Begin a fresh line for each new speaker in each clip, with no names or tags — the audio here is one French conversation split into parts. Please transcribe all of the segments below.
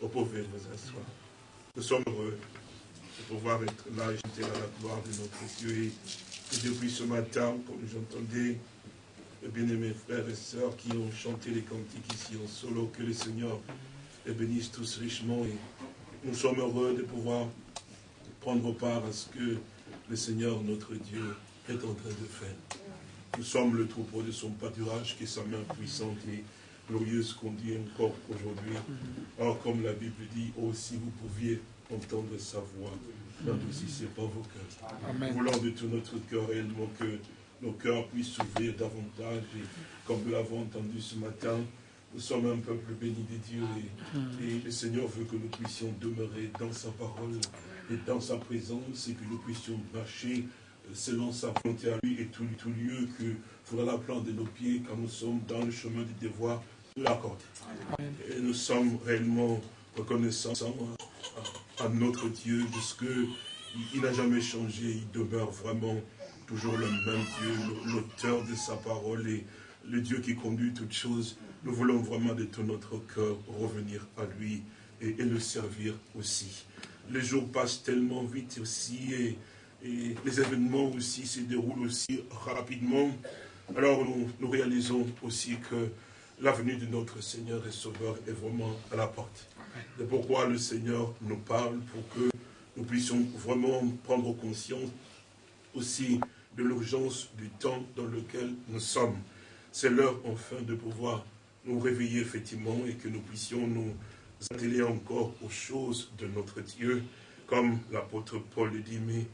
Vous pouvez vous asseoir. Nous sommes heureux de pouvoir être là et jeter à la gloire de notre Dieu. Et, depuis ce matin, comme j'entendais les bien-aimés frères et sœurs qui ont chanté les cantiques ici en solo, que le Seigneur les bénisse tous richement. Et nous sommes heureux de pouvoir prendre part à ce que le Seigneur, notre Dieu, est en train de faire. Nous sommes le troupeau de son pâturage, qui est sa main puissante et glorieuse conduit encore aujourd'hui. Or, comme la Bible dit, oh, si vous pouviez entendre sa voix, n'adoucissez pas vos cœurs. Nous voulons de tout notre cœur réellement que nos cœurs puissent s'ouvrir davantage. Et comme nous l'avons entendu ce matin, nous sommes un peuple béni de Dieu et, et, le Seigneur veut que nous puissions demeurer dans sa parole et dans sa présence et que nous puissions marcher selon sa volonté à lui et tout, tout lieu que fera la plante de nos pieds quand nous sommes dans le chemin du devoir l'accorder. Et nous sommes réellement reconnaissants à, notre Dieu de ce que il n'a jamais changé, il demeure vraiment toujours le même Dieu, l'auteur de sa parole et le Dieu qui conduit toutes choses. Nous voulons vraiment de tout notre cœur revenir à lui et, le servir aussi. Les jours passent tellement vite aussi et les événements aussi se déroulent aussi rapidement. Alors nous, nous réalisons aussi que l'avenue de notre Seigneur et Sauveur est vraiment à la porte. C'est pourquoi le Seigneur nous parle pour que nous puissions vraiment prendre conscience aussi de l'urgence du temps dans lequel nous sommes. C'est l'heure enfin de pouvoir nous réveiller effectivement et que nous puissions nous atteler encore aux choses de notre Dieu, comme l'apôtre Paul le dit, mais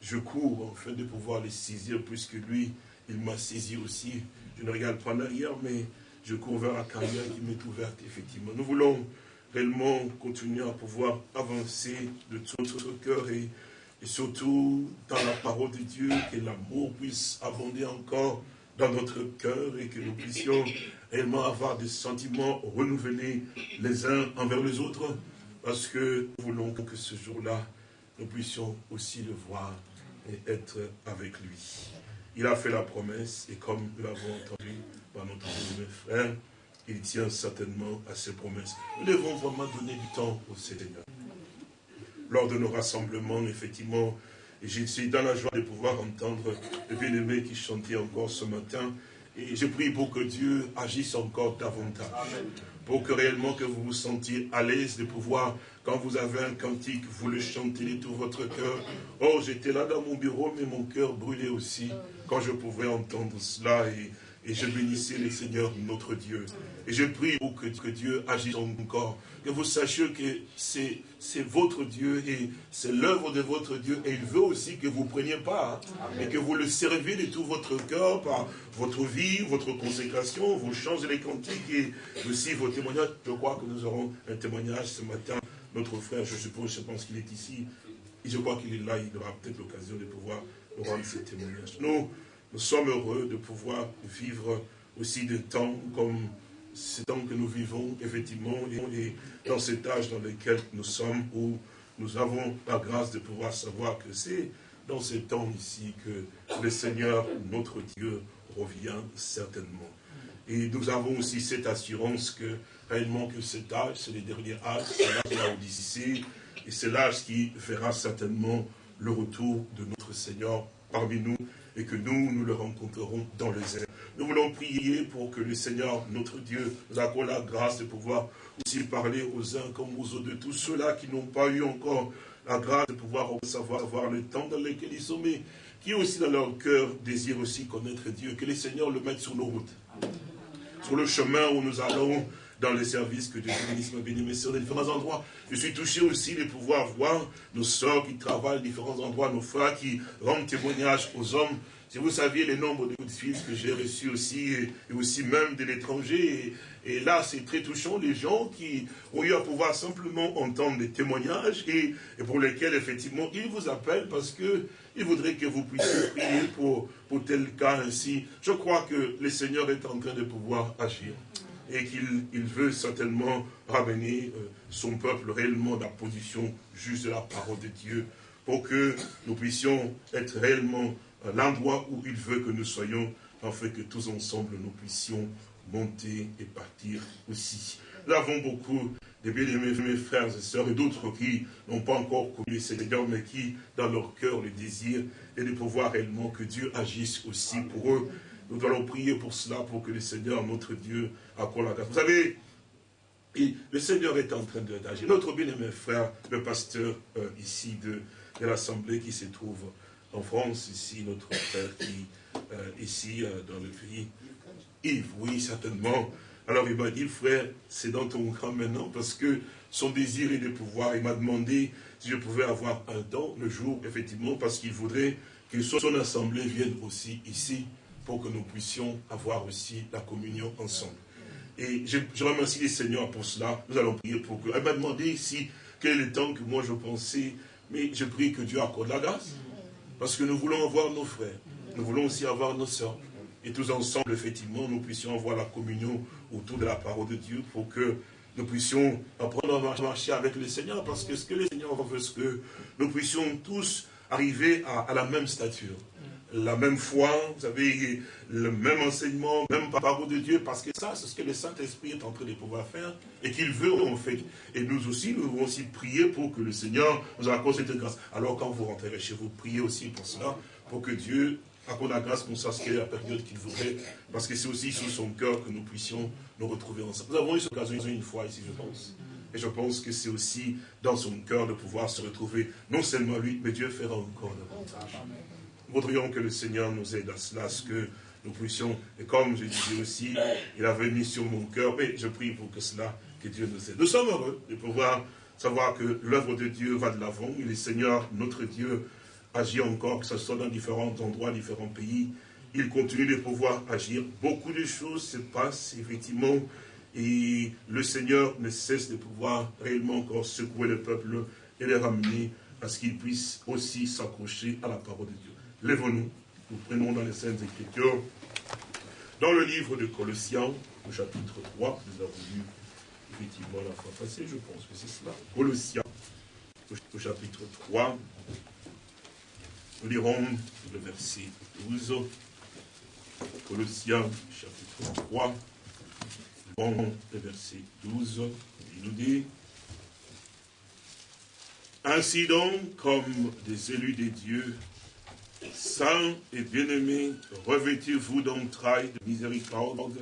je cours afin de pouvoir les saisir, puisque lui, il m'a saisi aussi. Je ne regarde pas en arrière, mais je cours vers la carrière qui m'est ouverte, effectivement. Nous voulons réellement continuer à pouvoir avancer de tout notre cœur et, et surtout dans la parole de Dieu, que l'amour puisse abonder encore dans notre cœur et que nous puissions réellement avoir des sentiments renouvelés les uns envers les autres, parce que nous voulons que ce jour-là, nous puissions aussi le voir et être avec lui. Il a fait la promesse et comme nous l'avons entendu par notre frère, il tient certainement à ses promesses. Nous devons vraiment donner du temps au Seigneur. Lors de nos rassemblements, effectivement, je suis dans la joie de pouvoir entendre le bien-aimé qui chantait encore ce matin. Et je prie pour que Dieu agisse encore davantage. Pour que réellement que vous vous sentiez à l'aise de pouvoir quand vous avez un cantique, vous le chantez de tout votre cœur. Oh, j'étais là dans mon bureau, mais mon cœur brûlait aussi quand je pouvais entendre cela et, je bénissais le Seigneur, notre Dieu. Et je prie pour que, Dieu agisse encore, que vous sachiez que c'est votre Dieu et c'est l'œuvre de votre Dieu. Et il veut aussi que vous preniez part et que vous le servez de tout votre cœur par votre vie, votre consécration, vos chants et les cantiques et aussi vos témoignages. Je crois que nous aurons un témoignage ce matin notre frère, je suppose, je pense qu'il est ici, et je crois qu'il est là, il aura peut-être l'occasion de pouvoir nous rendre ce témoignage. Nous, nous sommes heureux de pouvoir vivre aussi des temps comme ces temps que nous vivons, effectivement, et dans cet âge dans lequel nous sommes, où nous avons la grâce de pouvoir savoir que c'est dans ces temps ici que le Seigneur, notre Dieu, revient certainement. Et nous avons aussi cette assurance que réellement que cet âge, c'est le dernier âge, c'est l'âge de la Odyssée, et c'est l'âge qui fera certainement le retour de notre Seigneur parmi nous, et que nous, nous le rencontrerons dans les airs. Nous voulons prier pour que le Seigneur, notre Dieu, nous accorde la grâce de pouvoir aussi parler aux uns comme aux autres, de tous ceux-là qui n'ont pas eu encore la grâce de pouvoir savoir avoir le temps dans lequel ils sont, mais qui aussi dans leur cœur désirent aussi connaître Dieu, que le Seigneur le mette sur nos routes, sur le chemin où nous allons, dans les services que Dieu bénisse, béni, sur différents endroits. Je suis touché aussi de pouvoir voir nos soeurs qui travaillent à différents endroits, nos frères qui rendent témoignage aux hommes. Si vous saviez les nombres de coups de fils que j'ai reçus aussi, et aussi même de l'étranger, et, là c'est très touchant, les gens qui ont eu à pouvoir simplement entendre des témoignages, et, et pour lesquels effectivement ils vous appellent parce que ils voudraient que vous puissiez prier pour, pour tel cas ainsi. Je crois que le Seigneur est en train de pouvoir agir et qu'il veut certainement ramener euh, son peuple réellement dans la position juste de la parole de Dieu pour que nous puissions être réellement l'endroit où il veut que nous soyons, afin que tous ensemble nous puissions monter et partir aussi. Nous avons beaucoup des bien-aimés mes frères et sœurs, et d'autres qui n'ont pas encore connu le Seigneur, mais qui, dans leur cœur, le désir et de pouvoir réellement que Dieu agisse aussi pour eux. Nous allons prier pour cela, pour que le Seigneur, notre Dieu, accorde la grâce. Vous savez, le Seigneur est en train d'agir. Notre bien-aimé frère, le pasteur euh, ici de, l'Assemblée qui se trouve en France, ici, notre frère qui, euh, ici, euh, dans le pays, Yves, oui, certainement, alors il m'a dit, frère, c'est dans ton camp maintenant, parce que son désir est de pouvoir, il m'a demandé si je pouvais avoir un temps, le jour, effectivement, parce qu'il voudrait que son assemblée vienne aussi ici, pour que nous puissions avoir aussi la communion ensemble. Et je, remercie les seigneurs pour cela, nous allons prier pour que... Elle m'a demandé si, quel est le temps que moi je pensais, mais je prie que Dieu accorde la grâce, parce que nous voulons avoir nos frères, nous voulons aussi avoir nos soeurs, et tous ensemble, effectivement, nous puissions avoir la communion autour de la parole de Dieu pour que nous puissions apprendre à marcher avec le Seigneur, parce que ce que le Seigneur veut, c'est que nous puissions tous arriver à, la même stature, la même foi, vous savez, le même enseignement, même parole de Dieu, parce que ça, c'est ce que le Saint-Esprit est en train de pouvoir faire, et qu'il veut en fait. Et nous aussi, nous devons aussi prier pour que le Seigneur nous accorde cette grâce. Alors quand vous rentrez chez vous, priez aussi pour cela, pour que Dieu accorde la grâce qu'on sache quelle est la période qu'il voudrait, parce que c'est aussi sur son cœur que nous puissions nous retrouver ensemble. Nous avons eu cette occasion une fois ici, je pense. Et je pense que c'est aussi dans son cœur de pouvoir se retrouver, non seulement lui, mais Dieu fera encore davantage. Voudrions que le Seigneur nous aide à cela, ce que nous puissions, et comme je disais aussi, il avait mis sur mon cœur, et je prie pour que cela, que Dieu nous aide. Nous sommes heureux de pouvoir savoir que l'œuvre de Dieu va de l'avant, et le Seigneur, notre Dieu, agit encore, que ce soit dans différents endroits, différents pays. Il continue de pouvoir agir. Beaucoup de choses se passent, effectivement, et le Seigneur ne cesse de pouvoir réellement encore secouer le peuple et les ramener à ce qu'ils puissent aussi s'accrocher à la parole de Dieu. Lèvons-nous, nous prenons dans les Saintes Écritures, dans le livre de Colossiens, au chapitre 3, nous avons lu effectivement la fois passée, je pense que c'est cela. Colossiens, au chapitre 3, nous lirons le verset 12, Colossiens chapitre 3, bon, le verset 12, il nous dit, Ainsi donc, comme des élus des dieux, saints et bien-aimés, revêtez-vous d'entrailles de miséricorde,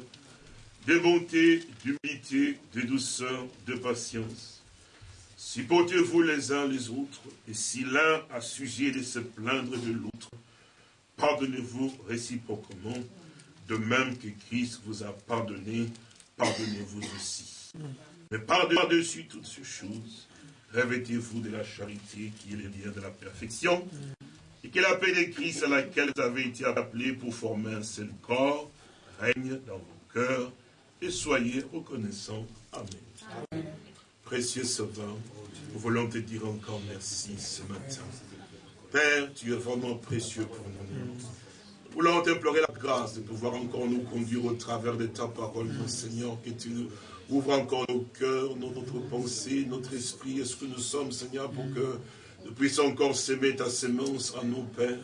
de bonté, d'humilité, de douceur, de patience Supportez-vous les uns les autres, et si l'un a sujet de se plaindre de l'autre, pardonnez-vous réciproquement, de même que Christ vous a pardonné, pardonnez-vous aussi. Mais par-dessus toutes ces choses, revêtez-vous de la charité qui est le lien de la perfection, et que la paix de Christ à laquelle vous avez été appelés pour former un seul corps, règne dans vos cœurs, et soyez reconnaissants. Amen. Précieux Sauveur, nous voulons te dire encore merci ce matin. Père, tu es vraiment précieux pour nous. Nous voulons t'implorer la grâce de pouvoir encore nous conduire au travers de ta parole, mon Seigneur, que tu nous ouvres encore nos cœurs, notre pensée, notre esprit, est ce que nous sommes, Seigneur, pour que nous puissions encore s'aimer ta sémence à nos pères.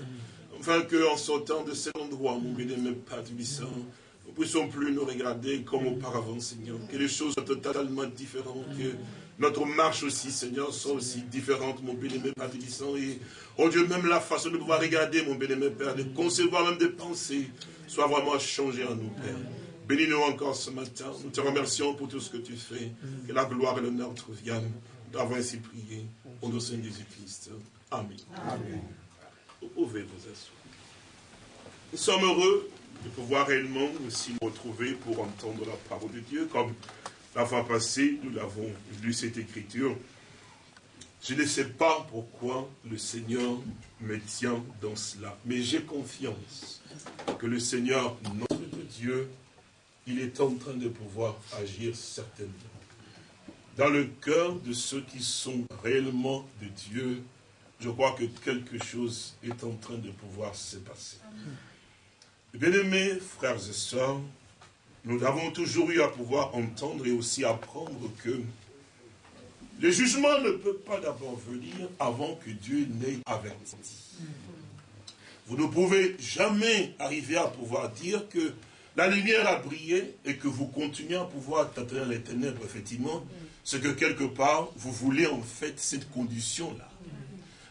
Afin qu'en sortant de cet endroit, mon bien-aimé Père du ne puissions plus nous regarder comme auparavant, Seigneur. Que les choses soient totalement différentes. Que notre marche aussi, Seigneur, soit aussi différente, mon bien-aimé Père Et, oh Dieu, même la façon de pouvoir regarder, mon bien-aimé Père, de concevoir même des pensées, soit vraiment changée en nous, Père. Bénis-nous encore ce matin. Nous te remercions pour tout ce que tu fais. Que la gloire et l'honneur te reviennent. Avons ainsi prié. Au nom de Jésus-Christ. Amen. Amen. Vous pouvez vous asseoir. Nous sommes heureux de pouvoir réellement aussi nous retrouver pour entendre la parole de Dieu. Comme la fois passée, nous l'avons lu cette écriture. Je ne sais pas pourquoi le Seigneur me tient dans cela, mais j'ai confiance que le Seigneur, notre Dieu, il est en train de pouvoir agir certainement. Dans le cœur de ceux qui sont réellement de Dieu, je crois que quelque chose est en train de pouvoir se passer. Bien-aimés frères et sœurs, nous avons toujours eu à pouvoir entendre et aussi apprendre que le jugement ne peut pas d'abord venir avant que Dieu n'ait averti. Vous ne pouvez jamais arriver à pouvoir dire que la lumière a brillé et que vous continuez à pouvoir tâter les ténèbres, effectivement, c'est que quelque part, vous voulez en fait cette condition-là.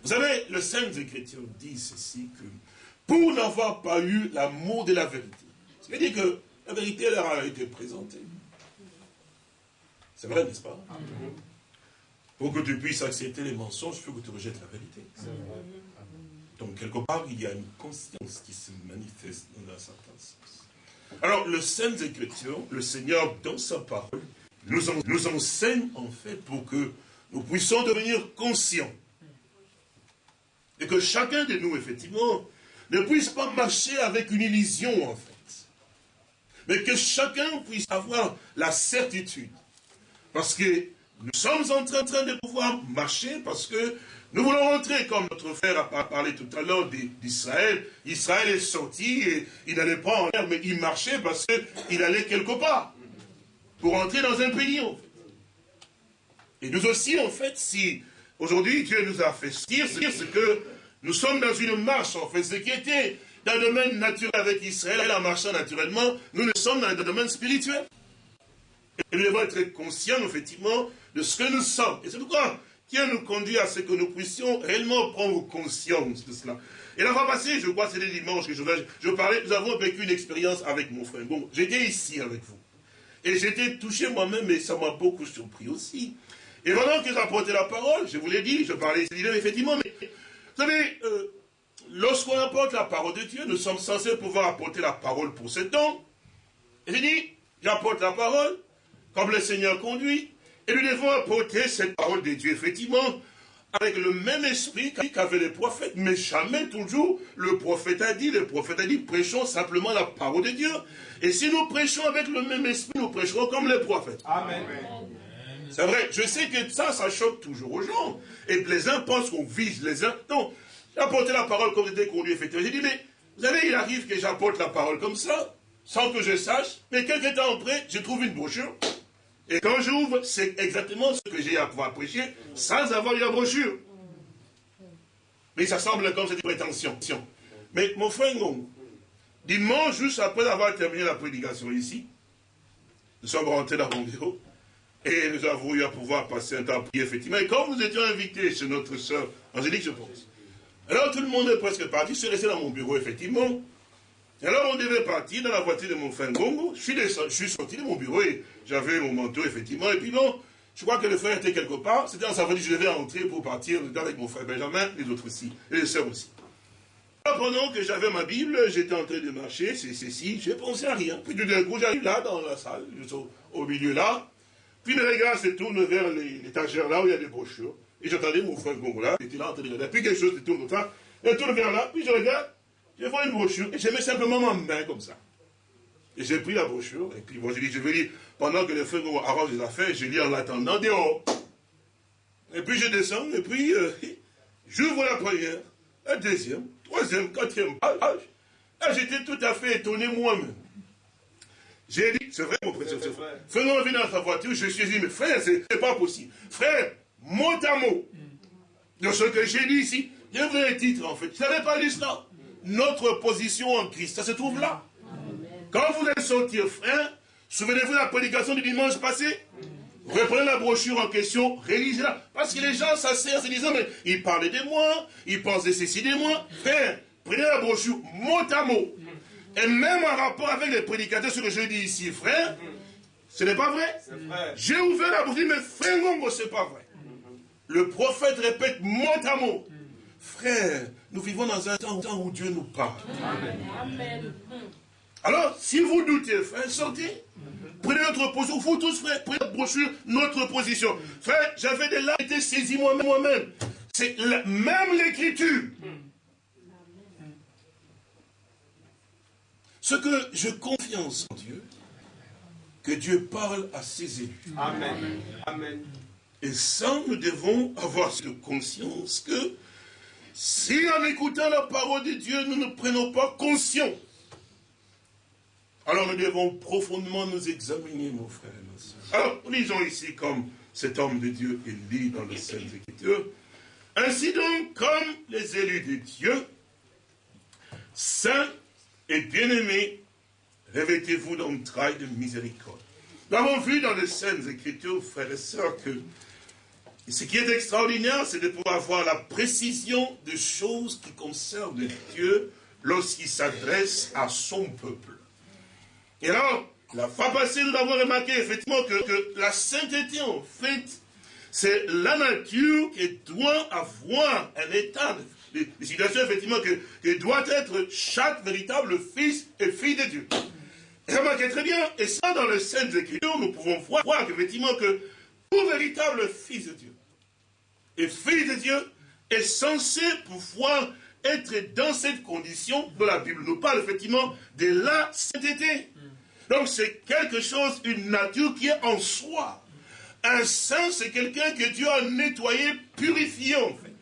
Vous savez, le Saint Écriture dit ceci, que pour n'avoir pas eu l'amour de la vérité, c'est-à-dire que la vérité leur a été présentée. C'est vrai, n'est-ce pas? Pour que tu puisses accepter les mensonges, il faut que tu rejettes la vérité. Donc, quelque part, il y a une conscience qui se manifeste dans un certain sens. Alors, le Saint Écriture, le Seigneur, dans sa parole, nous, enseigne, en fait, pour que nous puissions devenir conscients. Et que chacun de nous, effectivement, ne puisse pas marcher avec une illusion, en fait. Mais que chacun puisse avoir la certitude. Parce que nous sommes en train de pouvoir marcher, parce que nous voulons rentrer, comme notre frère a parlé tout à l'heure d'Israël. Israël est sorti et il n'allait pas en l'air, mais il marchait parce qu'il allait quelque part. Pour entrer dans un pays, en fait. Et nous aussi, en fait, si aujourd'hui Dieu nous a fait dire, c'est que nous sommes dans une marche, en fait, ce qui était dans le domaine naturel avec Israël, en marchant naturellement, nous ne sommes dans le domaine spirituel. Et nous devons être conscients, effectivement, de ce que nous sommes. Et c'est pourquoi Dieu nous conduit à ce que nous puissions réellement prendre conscience de cela. Et la fois passée, je crois c'était dimanche que je parlais, nous avons vécu une expérience avec mon frère. Bon, j'étais ici avec vous. Et j'étais touché moi-même, mais ça m'a beaucoup surpris aussi. Et pendant que j'apportais la parole, je vous l'ai dit, je parlais effectivement, mais vous savez, euh, lorsqu'on apporte la parole de Dieu, nous sommes censés pouvoir apporter la parole pour ce temps. Et j'ai dit, j'apporte la parole, comme le Seigneur conduit, et nous devons apporter cette parole de Dieu, effectivement, avec le même esprit qu'avaient les prophètes, mais jamais toujours le prophète a dit, le prophète a dit, prêchons simplement la parole de Dieu. Et si nous prêchons avec le même esprit, nous prêcherons comme les prophètes. Amen. C'est vrai, je sais que ça, ça choque toujours aux gens. Et les uns pensent qu'on vise les uns. Non, j'ai apporté la parole comme dès qu'on lui effectivement. J'ai dit, mais vous savez, il arrive que j'apporte la parole comme ça, sans que je sache, mais quelques temps après, je trouve une brochure, et quand j'ouvre, c'est exactement ce que j'ai à pouvoir prêcher, sans avoir eu la brochure. Mais ça semble comme cette prétention. Mais mon frère dimanche, juste après avoir terminé la prédication ici, nous sommes rentrés dans mon bureau, et nous avons eu à pouvoir passer un temps à prier, effectivement. Et comme nous étions invités chez notre soeur Angélique, je pense. Alors tout le monde est presque parti, je resté dans mon bureau, effectivement. Alors on devait partir dans la voiture de mon frère Ngongo. Je suis, sorti de mon bureau et j'avais mon manteau, effectivement. Et puis bon, je crois que le frère était quelque part. C'était dans sa voiture, je devais entrer pour partir avec mon frère Benjamin, les autres aussi, et les sœurs aussi. Alors, pendant que j'avais ma Bible, j'étais en train de marcher, c'est ceci, je pensé à rien. Puis tout d'un coup, j'arrive là, dans la salle, au, milieu là. Puis mes regards se tournent vers l'étagère là où il y a des brochures. Et j'entendais mon frère Ngongo là, il était là en train de regarder. Puis quelque chose se tourne comme ça. Tourne vers là, puis je regarde. Je vois une brochure et je mets simplement ma main comme ça. Et j'ai pris la brochure, et puis bon, j'ai dit, je vais lire, pendant que les frères arrangent les affaires, je lis en l'attendant dehors. Et puis je descends, et puis euh, j'ouvre la première, la deuxième, troisième, quatrième page. Là, j'étais tout à fait étonné moi-même. J'ai dit, c'est vrai, mon frère, c'est vrai. Frère, vient dans sa voiture, je suis dit, mais frère, c'est pas possible. Frère, mot à mot, de ce que j'ai dit ici, il y a un titre en fait. Je n'avais pas lu cela notre position en Christ. Ça se trouve là. Quand vous êtes sorti, frère, souvenez-vous de la prédication du dimanche passé? Reprenez la brochure en question, réalisez-la. Parce que les gens s'assèrent se disant, mais ils parlent de moi, ils pensent de ceci de moi. Frère, prenez la brochure mot à mot. Et même en rapport avec les prédicateurs, ce que je dis ici, frère, ce n'est pas vrai, J'ai ouvert la brochure, mais frère Ngongo, ce n'est pas vrai. Le prophète répète mot à mot. Frère, nous vivons dans un temps où Dieu nous parle. Amen. Alors, si vous doutez, frère, sortez. Prenez notre position. Vous tous, frère, prenez notre brochure, notre position. Frère, j'avais des larmes, été saisi moi-même. C'est même l'écriture. Ce que je confiance en Dieu, que Dieu parle à ses élus. Amen. Amen. Et ça, nous devons avoir cette conscience que si en écoutant la parole de Dieu, nous ne prenons pas conscience, alors nous devons profondément nous examiner, nos frères et nos soeurs. Alors, lisons ici comme cet homme de Dieu est lit dans le Saint Écriture. Ainsi donc, comme les élus de Dieu, saints et bien-aimés, revêtez-vous d'entrailles de miséricorde. Nous avons vu dans les scènes Écritures, frères et sœurs, que ce qui est extraordinaire, c'est de pouvoir voir la précision des choses qui concernent Dieu lorsqu'il s'adresse à son peuple. Et alors, la fois passée, nous avons remarqué effectivement que, la sainteté, en fait, c'est la nature qui doit avoir un état de, situation, effectivement, que, doit être chaque véritable fils et fille de Dieu. Et remarquez très bien, et ça dans les Saintes Écritures, nous pouvons voir, voir effectivement que tout véritable fils de Dieu et fille de Dieu est censé pouvoir être dans cette condition dont la Bible nous parle effectivement de la sainteté. Donc c'est quelque chose, une nature qui est en soi. Un saint, c'est quelqu'un que Dieu a nettoyé, purifié en fait.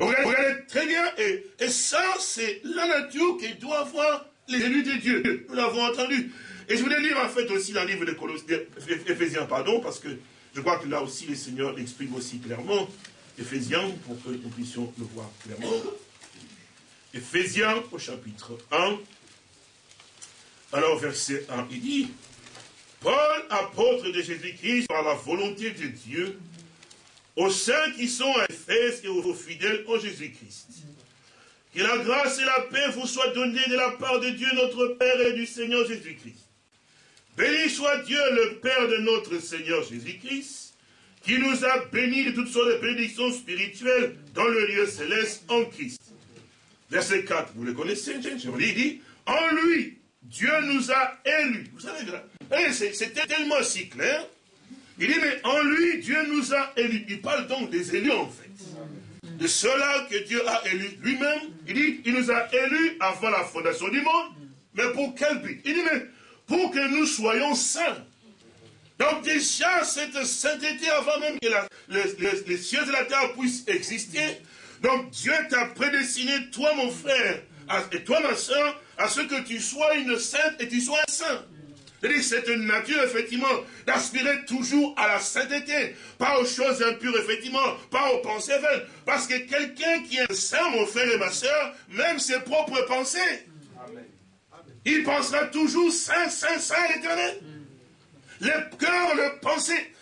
Regardez, très bien, et, et ça c'est la nature qui doit avoir les élus de Dieu. Nous l'avons entendu. Et je voulais lire en fait aussi dans le livre de Colossiens, Éphésiens, pardon, parce que je crois que là aussi le Seigneur l'exprime aussi clairement. Éphésiens, pour que nous puissions le voir clairement. Éphésiens au chapitre 1. Alors verset 1, il dit, Paul, apôtre de Jésus-Christ, par la volonté de Dieu, aux saints qui sont à Éphèse et aux fidèles en Jésus-Christ. Que la grâce et la paix vous soient données de la part de Dieu notre Père et du Seigneur Jésus-Christ. Béni soit Dieu le Père de notre Seigneur Jésus-Christ, qui nous a bénis de toutes sortes de bénédictions spirituelles dans le lieu céleste en Christ. Verset 4, vous le connaissez, je vous dit, en lui, Dieu nous a élus. Vous savez, eh, c'était tellement si clair. Il dit, mais en lui, Dieu nous a élus. Il parle donc des élus, en fait. De ceux-là que Dieu a élus lui-même. Il dit, il nous a élus avant la fondation du monde. Mais pour quel but? Il dit, mais pour que nous soyons saints. Donc déjà, cette sainteté, avant même que les, cieux et la terre puissent exister, donc Dieu t'a prédestiné, toi mon frère, et toi ma soeur, à ce que tu sois une sainte et tu sois un saint. C'est une nature, effectivement, d'aspirer toujours à la sainteté, pas aux choses impures, effectivement, pas aux pensées vaines. Parce que quelqu'un qui est saint, mon frère et ma soeur, même ses propres pensées, il pensera toujours saint, saint, saint, éternel. Le cœur, le pensée,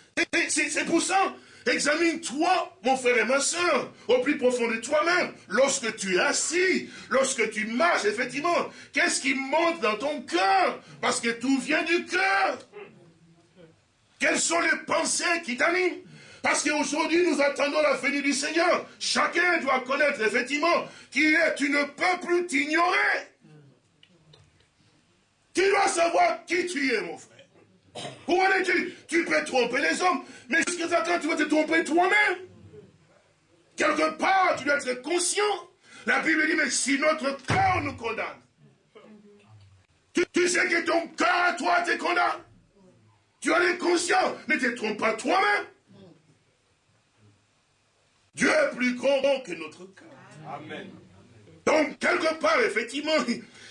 c'est pour ça Examine-toi, mon frère et ma soeur, au plus profond de toi-même. Lorsque tu es assis, lorsque tu marches, effectivement, qu'est-ce qui monte dans ton cœur? Parce que tout vient du cœur. Quelles sont les pensées qui t'animent? Parce qu'aujourd'hui, nous attendons la venue du Seigneur. Chacun doit connaître effectivement qui est. Tu ne peux plus t'ignorer. Tu dois savoir qui tu es, mon frère. Où en es-tu? Tu peux tromper les hommes, mais jusqu'à quand tu vas te tromper toi-même Quelque part, tu dois être conscient. La Bible dit, mais si notre cœur nous condamne, tu, sais que ton cœur à toi te condamne. Tu en es conscient, ne te trompe pas toi-même. Dieu est plus grand que notre cœur. Amen. Donc, quelque part, effectivement,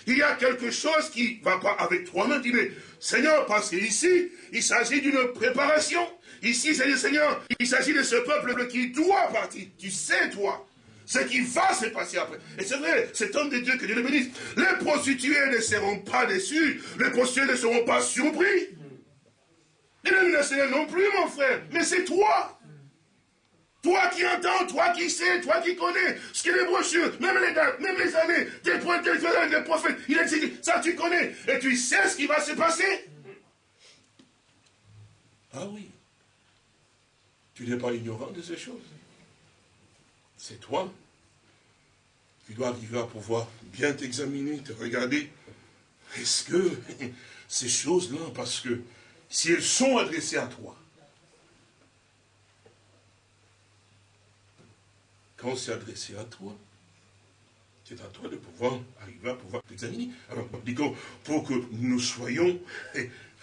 il y a quelque chose qui ne va pas avec toi-même. Dis, mais Seigneur, parce qu'ici, il s'agit d'une préparation. Ici, c'est Seigneur, il s'agit de ce peuple qui doit partir. Tu sais, toi, ce qui va se passer après. Et c'est vrai, cet homme de Dieu, que Dieu le bénisse, les prostituées ne seront pas déçues, les prostituées ne seront pas surpris. Les ne non plus, mon frère, mais c'est toi. Toi qui entends, toi qui sais, toi qui connais, ce qui est les brochures, même les dates, même les années, des prophètes, des prophètes, il a dit, ça tu connais, et tu sais ce qui va se passer. Ah oui. Tu n'es pas ignorant de ces choses. C'est toi qui dois arriver à pouvoir bien t'examiner, te regarder. Est-ce que ces choses-là, parce que si elles sont adressées à toi, quand c'est adressé à toi, c'est à toi de pouvoir arriver à pouvoir t'examiner. Alors, pour que nous soyons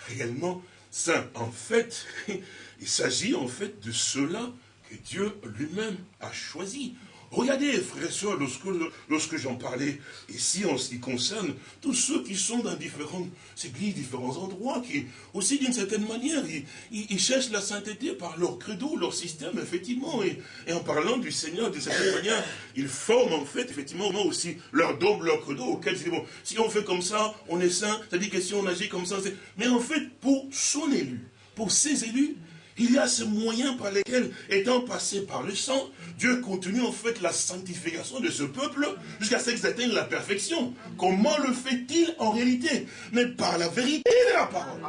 réellement saints, en fait, il s'agit en fait de cela que Dieu lui-même a choisi. Regardez, frères et sœurs, lorsque, lorsque j'en parlais ici en ce qui concerne tous ceux qui sont dans différentes églises, différents endroits, qui aussi d'une certaine manière, ils, cherchent la sainteté par leur credo, leur système, effectivement, et, en parlant du Seigneur, d'une certaine manière, ils forment en fait, effectivement, aussi leur dogme, leur credo, auquel ils bon, si on fait comme ça, on est saint, c'est-à-dire que si on agit comme ça, c'est... Mais en fait, pour son élu, pour ses élus, il y a ce moyen par lesquels, étant passé par le sang, Dieu continue en fait la sanctification de ce peuple jusqu'à ce qu'ils atteignent la perfection. Comment le fait-il en réalité? Mais par la vérité de la parole.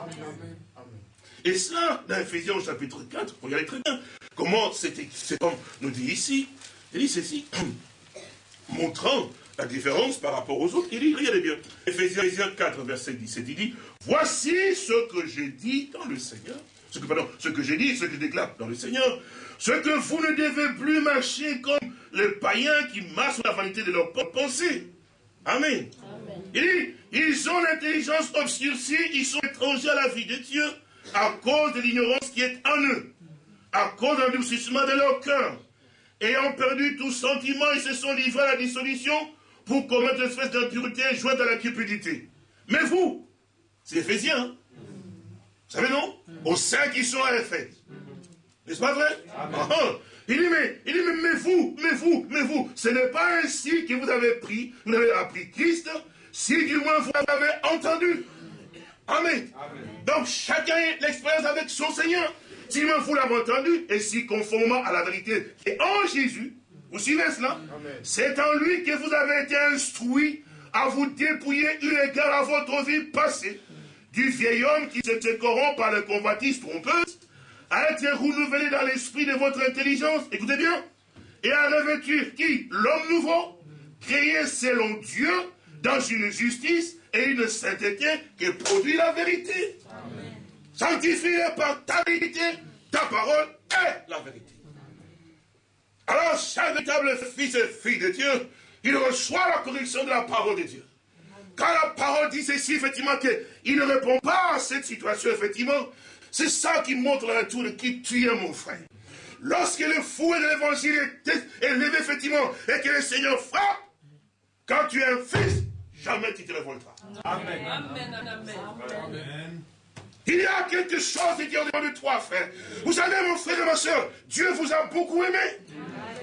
Et cela, dans Ephésiens chapitre 4, regardez très bien comment c'est comme nous dit ici, il dit ceci, montrant la différence par rapport aux autres, il dit, regardez bien, Ephésiens 4, verset 17, il dit, voici ce que j'ai dit dans le Seigneur, ce que, pardon, ce que j'ai dit, ce que je déclare dans le Seigneur, ce que vous ne devez plus marcher comme les païens qui marchent sur la vanité de leur pensée. Amen. Il dit, ils ont l'intelligence obscurcie, ils sont étrangers à la vie de Dieu à cause de l'ignorance qui est en eux, à cause d'un durcissement de leur cœur. Ayant perdu tout sentiment, ils se sont livrés à la dissolution pour commettre une espèce d'impureté jointe à la cupidité. Mais vous, c'est Éphésiens, hein? Savez non Aux saints qui sont à Éphèse. N'est-ce pas vrai ah, ah. Il dit, mais, il dit, mais, vous, mais vous, mais vous, ce n'est pas ainsi que vous avez pris, vous avez appris Christ, si du moins vous l'avez entendu. Amen. Donc chacun a l'expérience avec son Seigneur. Si du moins vous l'avez entendu, et si conformément à la vérité qui est en Jésus, vous suivez cela C'est en lui que vous avez été instruit à vous dépouiller eu égard à votre vie passée, du vieil homme qui se corrompt par le convoitise trompeuse, a été renouvelé dans l'esprit de votre intelligence, écoutez bien, et à revêtir qui? L'homme nouveau, créé selon Dieu, dans une justice et une sainteté qui produit la vérité. Sanctifié par ta vérité, ta parole est la vérité. Alors, chaque véritable fils et fille de Dieu, il reçoit la correction de la parole de Dieu. Quand la parole dit ceci, effectivement, qu'il ne répond pas à cette situation, effectivement, c'est ça qui montre la nature de qui tu es, mon frère. Lorsque le fouet de l'évangile est élevé, effectivement, et que le Seigneur frappe, quand tu es un fils, jamais tu te révolteras. Amen. Amen. Amen. Il y a quelque chose de Dieu devant de toi, frère. Vous savez, mon frère et ma soeur, Dieu vous a beaucoup aimé.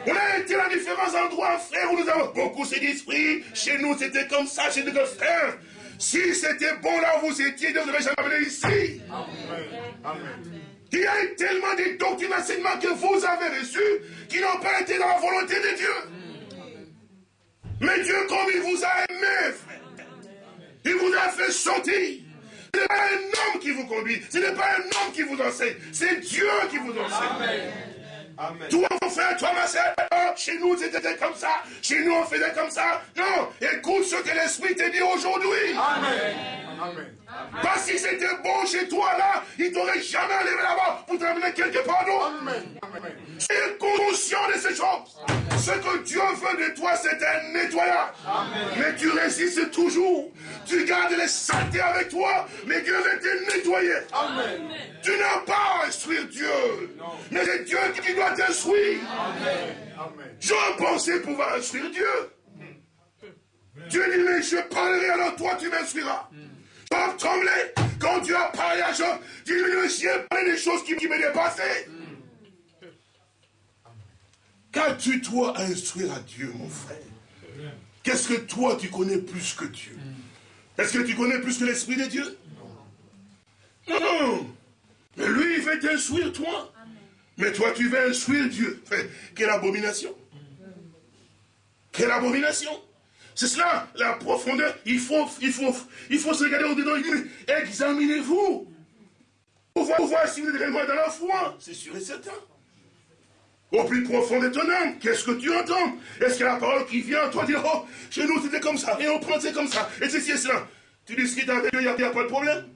On a été dans différents endroits, frère, où nous avons beaucoup d'esprit. Chez nous, c'était comme ça, chez nos frères. Si c'était bon là où vous étiez, vous n'avez jamais venu ici. Il y a eu tellement de doctrines d'enseignement que vous avez reçus qui n'ont pas été dans la volonté de Dieu. Mais Dieu, comme il vous a aimé, frère, il vous a fait sortir. Ce n'est pas un homme qui vous conduit, ce n'est pas un homme qui vous enseigne, c'est Dieu qui vous enseigne. Amen. Toi, mon frère, toi, ma soeur, chez nous, c'était comme ça. Chez nous, on faisait comme ça. Non, écoute ce que l'Esprit te dit aujourd'hui. Amen. Amen. Parce que si c'était bon chez toi, là, il t'aurait jamais levé là-bas pour t'amener quelque part d'autre. es conscient de ces choses. Ce que Dieu veut de toi, c'est un nettoyage. Mais tu résistes toujours. Tu gardes les saletés avec toi, mais Dieu veut te nettoyer. Amen. Tu n'as pas à instruire Dieu. Mais c'est Dieu qui doit t'instruire. J'ai pensé pouvoir instruire Dieu. Dieu dit, mais je parlerai alors toi, tu m'instruiras. Quand Dieu a parlé à Job. Dis-lui, j'ai parlé des choses qui, qui me dépassaient. Qu'as-tu toi à instruire à Dieu, mon frère? Qu'est-ce que toi tu connais plus que Dieu? Est-ce que tu connais plus que l'Esprit de Dieu? Non Mais lui, il veut t'instruire, toi. Mais toi, tu veux instruire Dieu. Quelle abomination Quelle abomination c'est cela, la profondeur. Il faut, il faut, il faut se regarder au-dedans. Il dit, examinez-vous. Pour voir, si vous êtes réellement dans la foi. C'est sûr et certain. Au plus profond de ton âme, qu'est-ce que tu entends? Est-ce que la parole qui vient, toi, dire, oh, chez nous c'était comme ça, et on pensait comme ça, et ceci et cela. Tu discutes avec Dieu, il n'y a, pas de problème.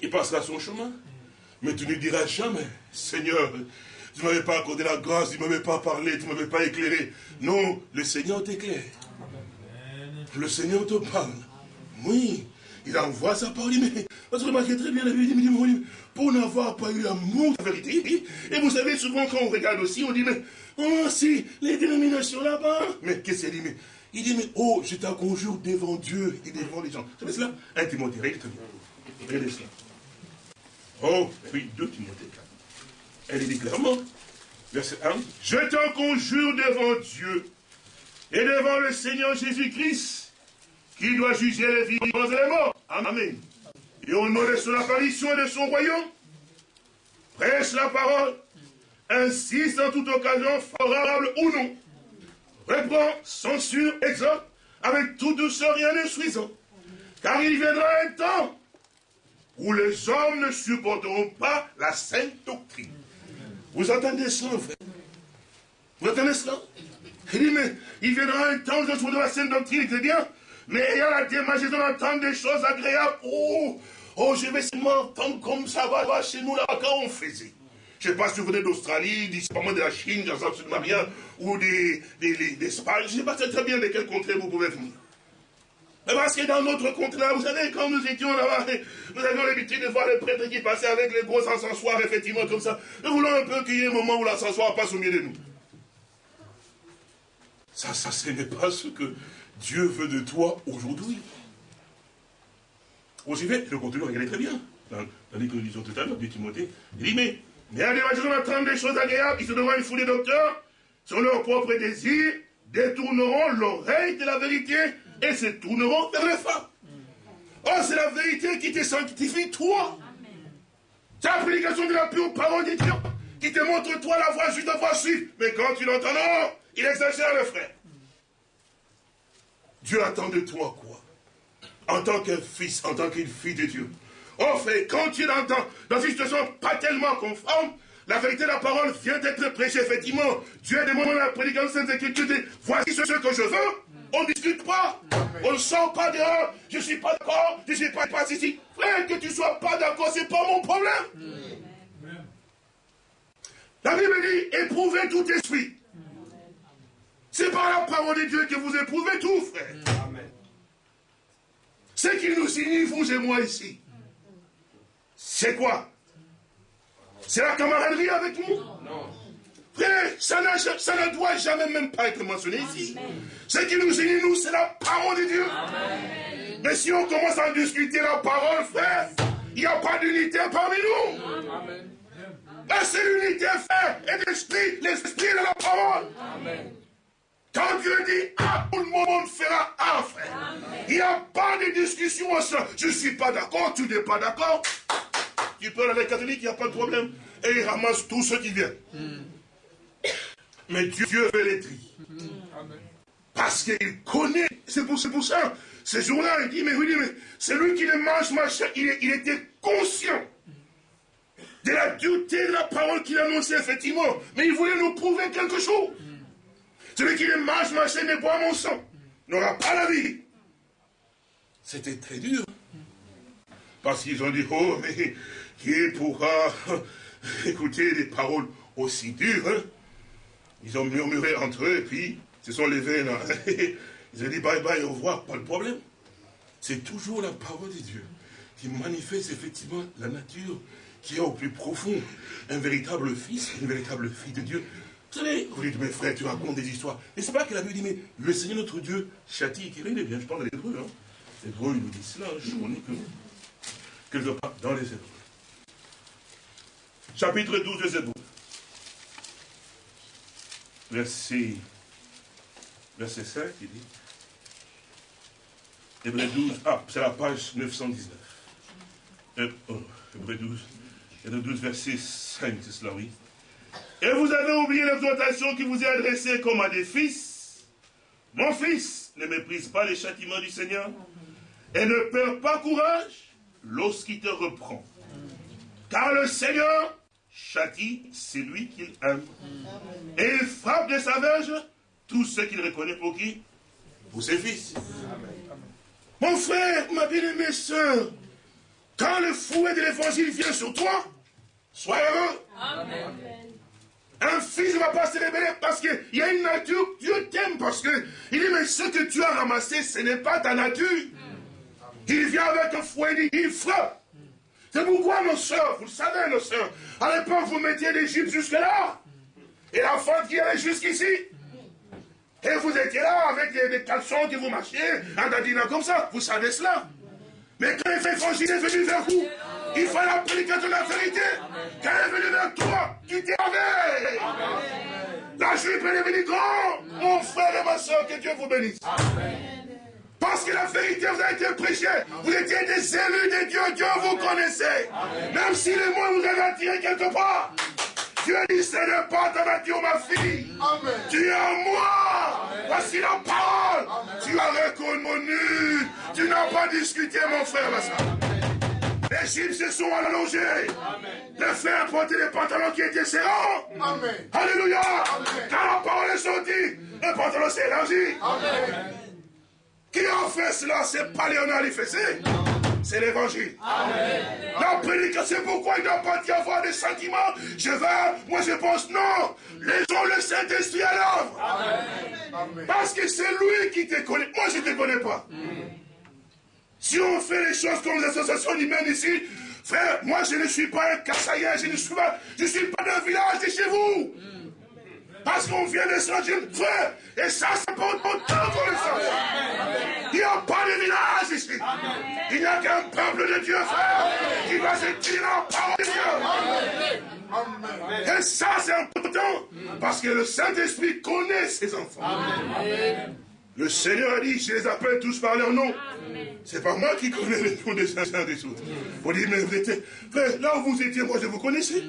Il passera son chemin. Mais tu ne diras jamais, Seigneur, tu ne m'avais pas accordé la grâce, tu ne m'avais pas parlé, tu ne m'avais pas éclairé. Non, le Seigneur t'éclaire. Le Seigneur te parle. Oui. il envoie sa parole, mais, parce que remarquez très bien la Bible, dit, pour n'avoir pas eu l'amour de la vérité, et vous savez, souvent quand on regarde aussi, on dit, mais, oh, si, les dénominations là-bas, mais qu'est-ce qu'il dit, mais, il dit, mais, oh, je t'en conjure devant Dieu et devant les gens. Vous savez cela? 1 Timothée, regardez Regardez cela. Oh, oui, 2 Timothée 4. Elle dit clairement, verset 1, je t'en conjure devant Dieu et devant le Seigneur Jésus-Christ, qui doit juger les vivants et les morts. Amen. Et au nom de son apparition et de son royaume, prêche la parole, insiste en toute occasion, favorable ou non, reprend, censure, exhorte, avec toute douceur et en instruisant. Car il viendra un temps où les hommes ne supporteront pas la sainte doctrine. Vous entendez cela, frère Vous entendez cela Il dit, mais il viendra un temps où je supporterai la sainte doctrine, c'est bien, mais ayant la démarche d'entendre des choses agréables, oh, oh, je vais seulement entendre comme ça va, chez nous, là, quand on faisait. Je ne sais pas si vous venez d'Australie, de la Chine, j'en sais absolument rien, ou d'Espagne, je ne sais pas très bien de quel contrée vous pouvez venir. Parce que dans notre contrée, vous savez, quand nous étions là-bas, nous avions l'habitude de voir les prêtres qui passaient avec les gros encensoirs, effectivement, comme ça. Nous voulons un peu qu'il y ait un moment où l'encensoir passe au milieu de nous. Ça, ça, ce n'est pas ce que Dieu veut de toi aujourd'hui. Vous suivez Le contenu, regardez très bien. Dans, dans les disons tout à l'heure, du Timothée, il dit, mais, mais à des attendent des choses agréables, ils se devront une foule de docteurs, sur leur propre désir, détourneront l'oreille de la vérité et se tourneront vers les femmes. Oh, c'est la vérité qui te sanctifie, toi. C'est la prédication de la pure parole de Dieu qui te montre, toi, la voie juste, la voie suivre. Mais quand tu l'entends, non, il exagère, le frère. Dieu attend de toi quoi? En tant qu'un fils, en tant qu'une fille de Dieu. Oh frère, quand tu l'entends dans une situation pas tellement conforme, la vérité de la parole vient d'être prêchée, effectivement. Dieu demande la prédication de cette écriture, voici ce que je veux. On ne discute pas. On ne sort pas dehors. Je ne suis pas d'accord. Je ne suis pas, pas ici. Frère, que tu ne sois pas d'accord, ce n'est pas mon problème. La Bible dit, éprouvez tout esprit. C'est par la parole de Dieu que vous éprouvez tout, frère. Ce qui nous signifie, vous et moi ici, c'est quoi? C'est la camaraderie avec nous? Non. Frère, ça, ne doit jamais même pas être mentionné ici. Ce qui nous unit, nous, c'est la parole de Dieu. Mais si on commence à discuter la parole, frère, il n'y a pas d'unité parmi nous. c'est l'unité, frère, et l'esprit, l'esprit de la parole. Amen. Quand Dieu dit ah, tout le monde fera ah, frère. Il n'y a pas de discussion Je ne suis pas d'accord, tu n'es pas d'accord. Tu peux aller les catholiques, il n'y a pas de problème. Et il ramasse tous ceux qui viennent. Mais Dieu, veut les tri. Parce qu'il connaît. C'est pour, pour, ça. Ce jour-là, il dit, mais oui, mais c'est lui qui le mange, machin. Il, il était conscient de la dureté de la parole qu'il annonçait, effectivement. Mais il voulait nous prouver quelque chose. Celui qui ne mange ma chaîne et boit mon sang n'aura pas la vie. C'était très dur. Parce qu'ils ont dit, oh, mais qui pourra écouter des paroles aussi dures hein? Ils ont murmuré entre eux, et puis se sont levés là. Ils ont dit bye bye, au revoir, pas de problème. C'est toujours la parole de Dieu qui manifeste effectivement la nature qui est au plus profond. Un véritable fils, une véritable fille de Dieu vous savez, vous dites, mes frères, tu racontes des histoires. Mais c'est pas que la Bible dit, mais le Seigneur notre Dieu châtie qui est bien. Je parle de l'hébreu, hein. L'hébreu, il nous dit cela, je connais que quelque part dans les hébreux. Chapitre 12 de Zébrou. Verset, verset 5, il dit. Hébreu 12, ah, c'est la page 919. Hébreu 12, Hébreu 12, verset 5, c'est cela, oui. Et vous avez oublié l'exhortation qui vous est adressée comme à des fils. Mon fils, ne méprise pas les châtiments du Seigneur et ne perds pas courage lorsqu'il te reprend. Car le Seigneur châtie celui qu'il aime. Et il frappe de sa verge tous ceux qu'il reconnaît pour qui? Pour ses fils. Mon frère, ma bien-aimée soeur, quand le fouet de l'évangile vient sur toi, sois heureux. Amen. Un fils ne va pas se révéler parce qu'il y a une nature, Dieu t'aime parce que il dit, mais ce que tu as ramassé, ce n'est pas ta nature. Il vient avec un fouet, il frappe. C'est pourquoi nos soeurs, vous le savez, nos soeurs, à l'époque, vous mettiez l'Égypte jusque-là. Et la fente qui allait jusqu'ici. Et vous étiez là avec des, caleçons qui vous marchiez, en dadinant comme ça. Vous savez cela. Mais quand il fait est venu vers vous. Il faut la prédication de la vérité. Quand il est venu vers toi, tu t'es avec. La jupe est devenue grand. Mon frère et ma soeur, que Dieu vous bénisse. Parce que la vérité vous a été prêchée. Vous étiez des élus de Dieu. Dieu vous connaissait. Même si les mots vous avez attiré quelque part. Dieu dit, ce n'est pas ta nature, ma fille. Tu es en moi. Voici la parole. Tu as reconnu. Tu n'as pas discuté, mon frère, ma soeur. Les Juifs se sont allongés. Les frères portaient des pantalons qui étaient serrants. Alléluia. Quand la parole est sortie, le pantalon s'est élargi. Qui a fait cela C'est pas Léonard Fessé. C'est l'évangile. La prédication, c'est pourquoi il ne doit pas y avoir des sentiments. Je vais, moi je pense, non. Les gens, le Saint-Esprit à l'œuvre. Parce que c'est lui qui te connaît. Moi, je ne te connais pas. Si on fait les choses comme les associations humaines ici, frère, moi je ne suis pas un cassaïen, je ne suis pas, je suis pas d'un village de chez vous. Parce qu'on vient de changer, frère, et ça, c'est pas autant pour le sang. Il n'y a pas de village ici. Il n'y a qu'un peuple de Dieu, frère, qui va se tirer la parole de Dieu. Et ça, c'est important, parce que le Saint-Esprit connaît ses enfants. Le Seigneur a dit, je les appelle tous par leur nom. C'est pas moi qui connais les noms des uns des autres. Vous dites, mais vous étiez, frère, là où vous étiez, moi je vous connaissais.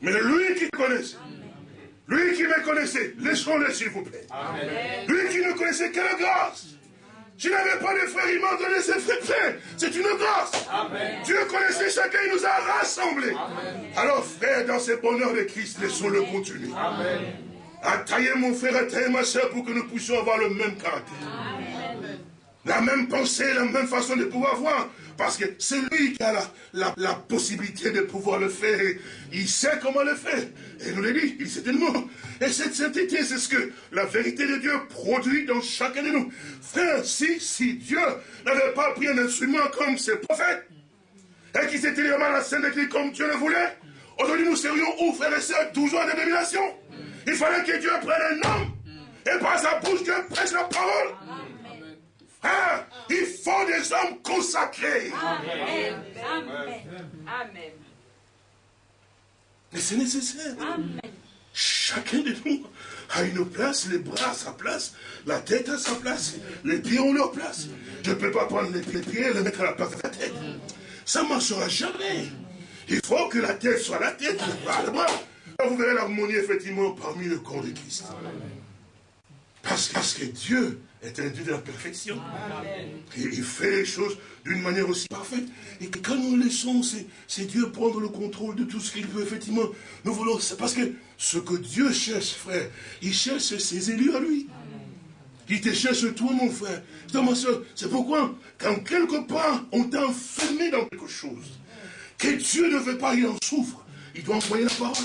Mais lui qui connaissait, lui qui me connaissait, laissons-le s'il vous plaît. Lui qui ne connaissait que la grâce. Je n'avais pas de frères, il m'a donné ses frères. C'est une grâce. Dieu connaissait chacun, il nous a rassemblés. Alors frère, dans ce bonheur de Christ, laissons-le continuer. À tailler mon frère, à tailler ma soeur pour que nous puissions avoir le même caractère. La même pensée, la même façon de pouvoir voir. Parce que c'est lui qui a la, possibilité de pouvoir le faire. Il sait comment le faire. Et nous l'a dit, il sait tellement. Et cette sainteté, c'est ce que la vérité de Dieu produit dans chacun de nous. Frère, si, Dieu n'avait pas pris un instrument comme ses prophètes, et qui s'était livré à la sainte église comme Dieu le voulait, aujourd'hui nous serions où, frères et sœurs, toujours en dénomination. Il fallait que Dieu prenne un homme, et par sa bouche, Dieu prêche la parole. Hein? il faut des hommes consacrés. Amen. Amen. Mais c'est nécessaire. Chacun de nous a une place, les bras à sa place, la tête à sa place, les pieds ont leur place. Je ne peux pas prendre les pieds et les mettre à la place de la tête. Ça ne marchera jamais. Il faut que la tête soit la tête, le bras le bras. vous verrez l'harmonie effectivement parmi le corps de Christ. Parce, parce que Dieu est un Dieu de la perfection. Et il fait les choses d'une manière aussi parfaite. Et que quand nous laissons, c'est Dieu prendre le contrôle de tout ce qu'il veut, effectivement. Nous voulons, c'est parce que ce que Dieu cherche, frère, il cherche ses élus à lui. Il te cherche toi, mon frère. C'est pourquoi, quand quelque part on t'a enfermé dans quelque chose, que Dieu ne veut pas, il en souffre. Il doit envoyer la parole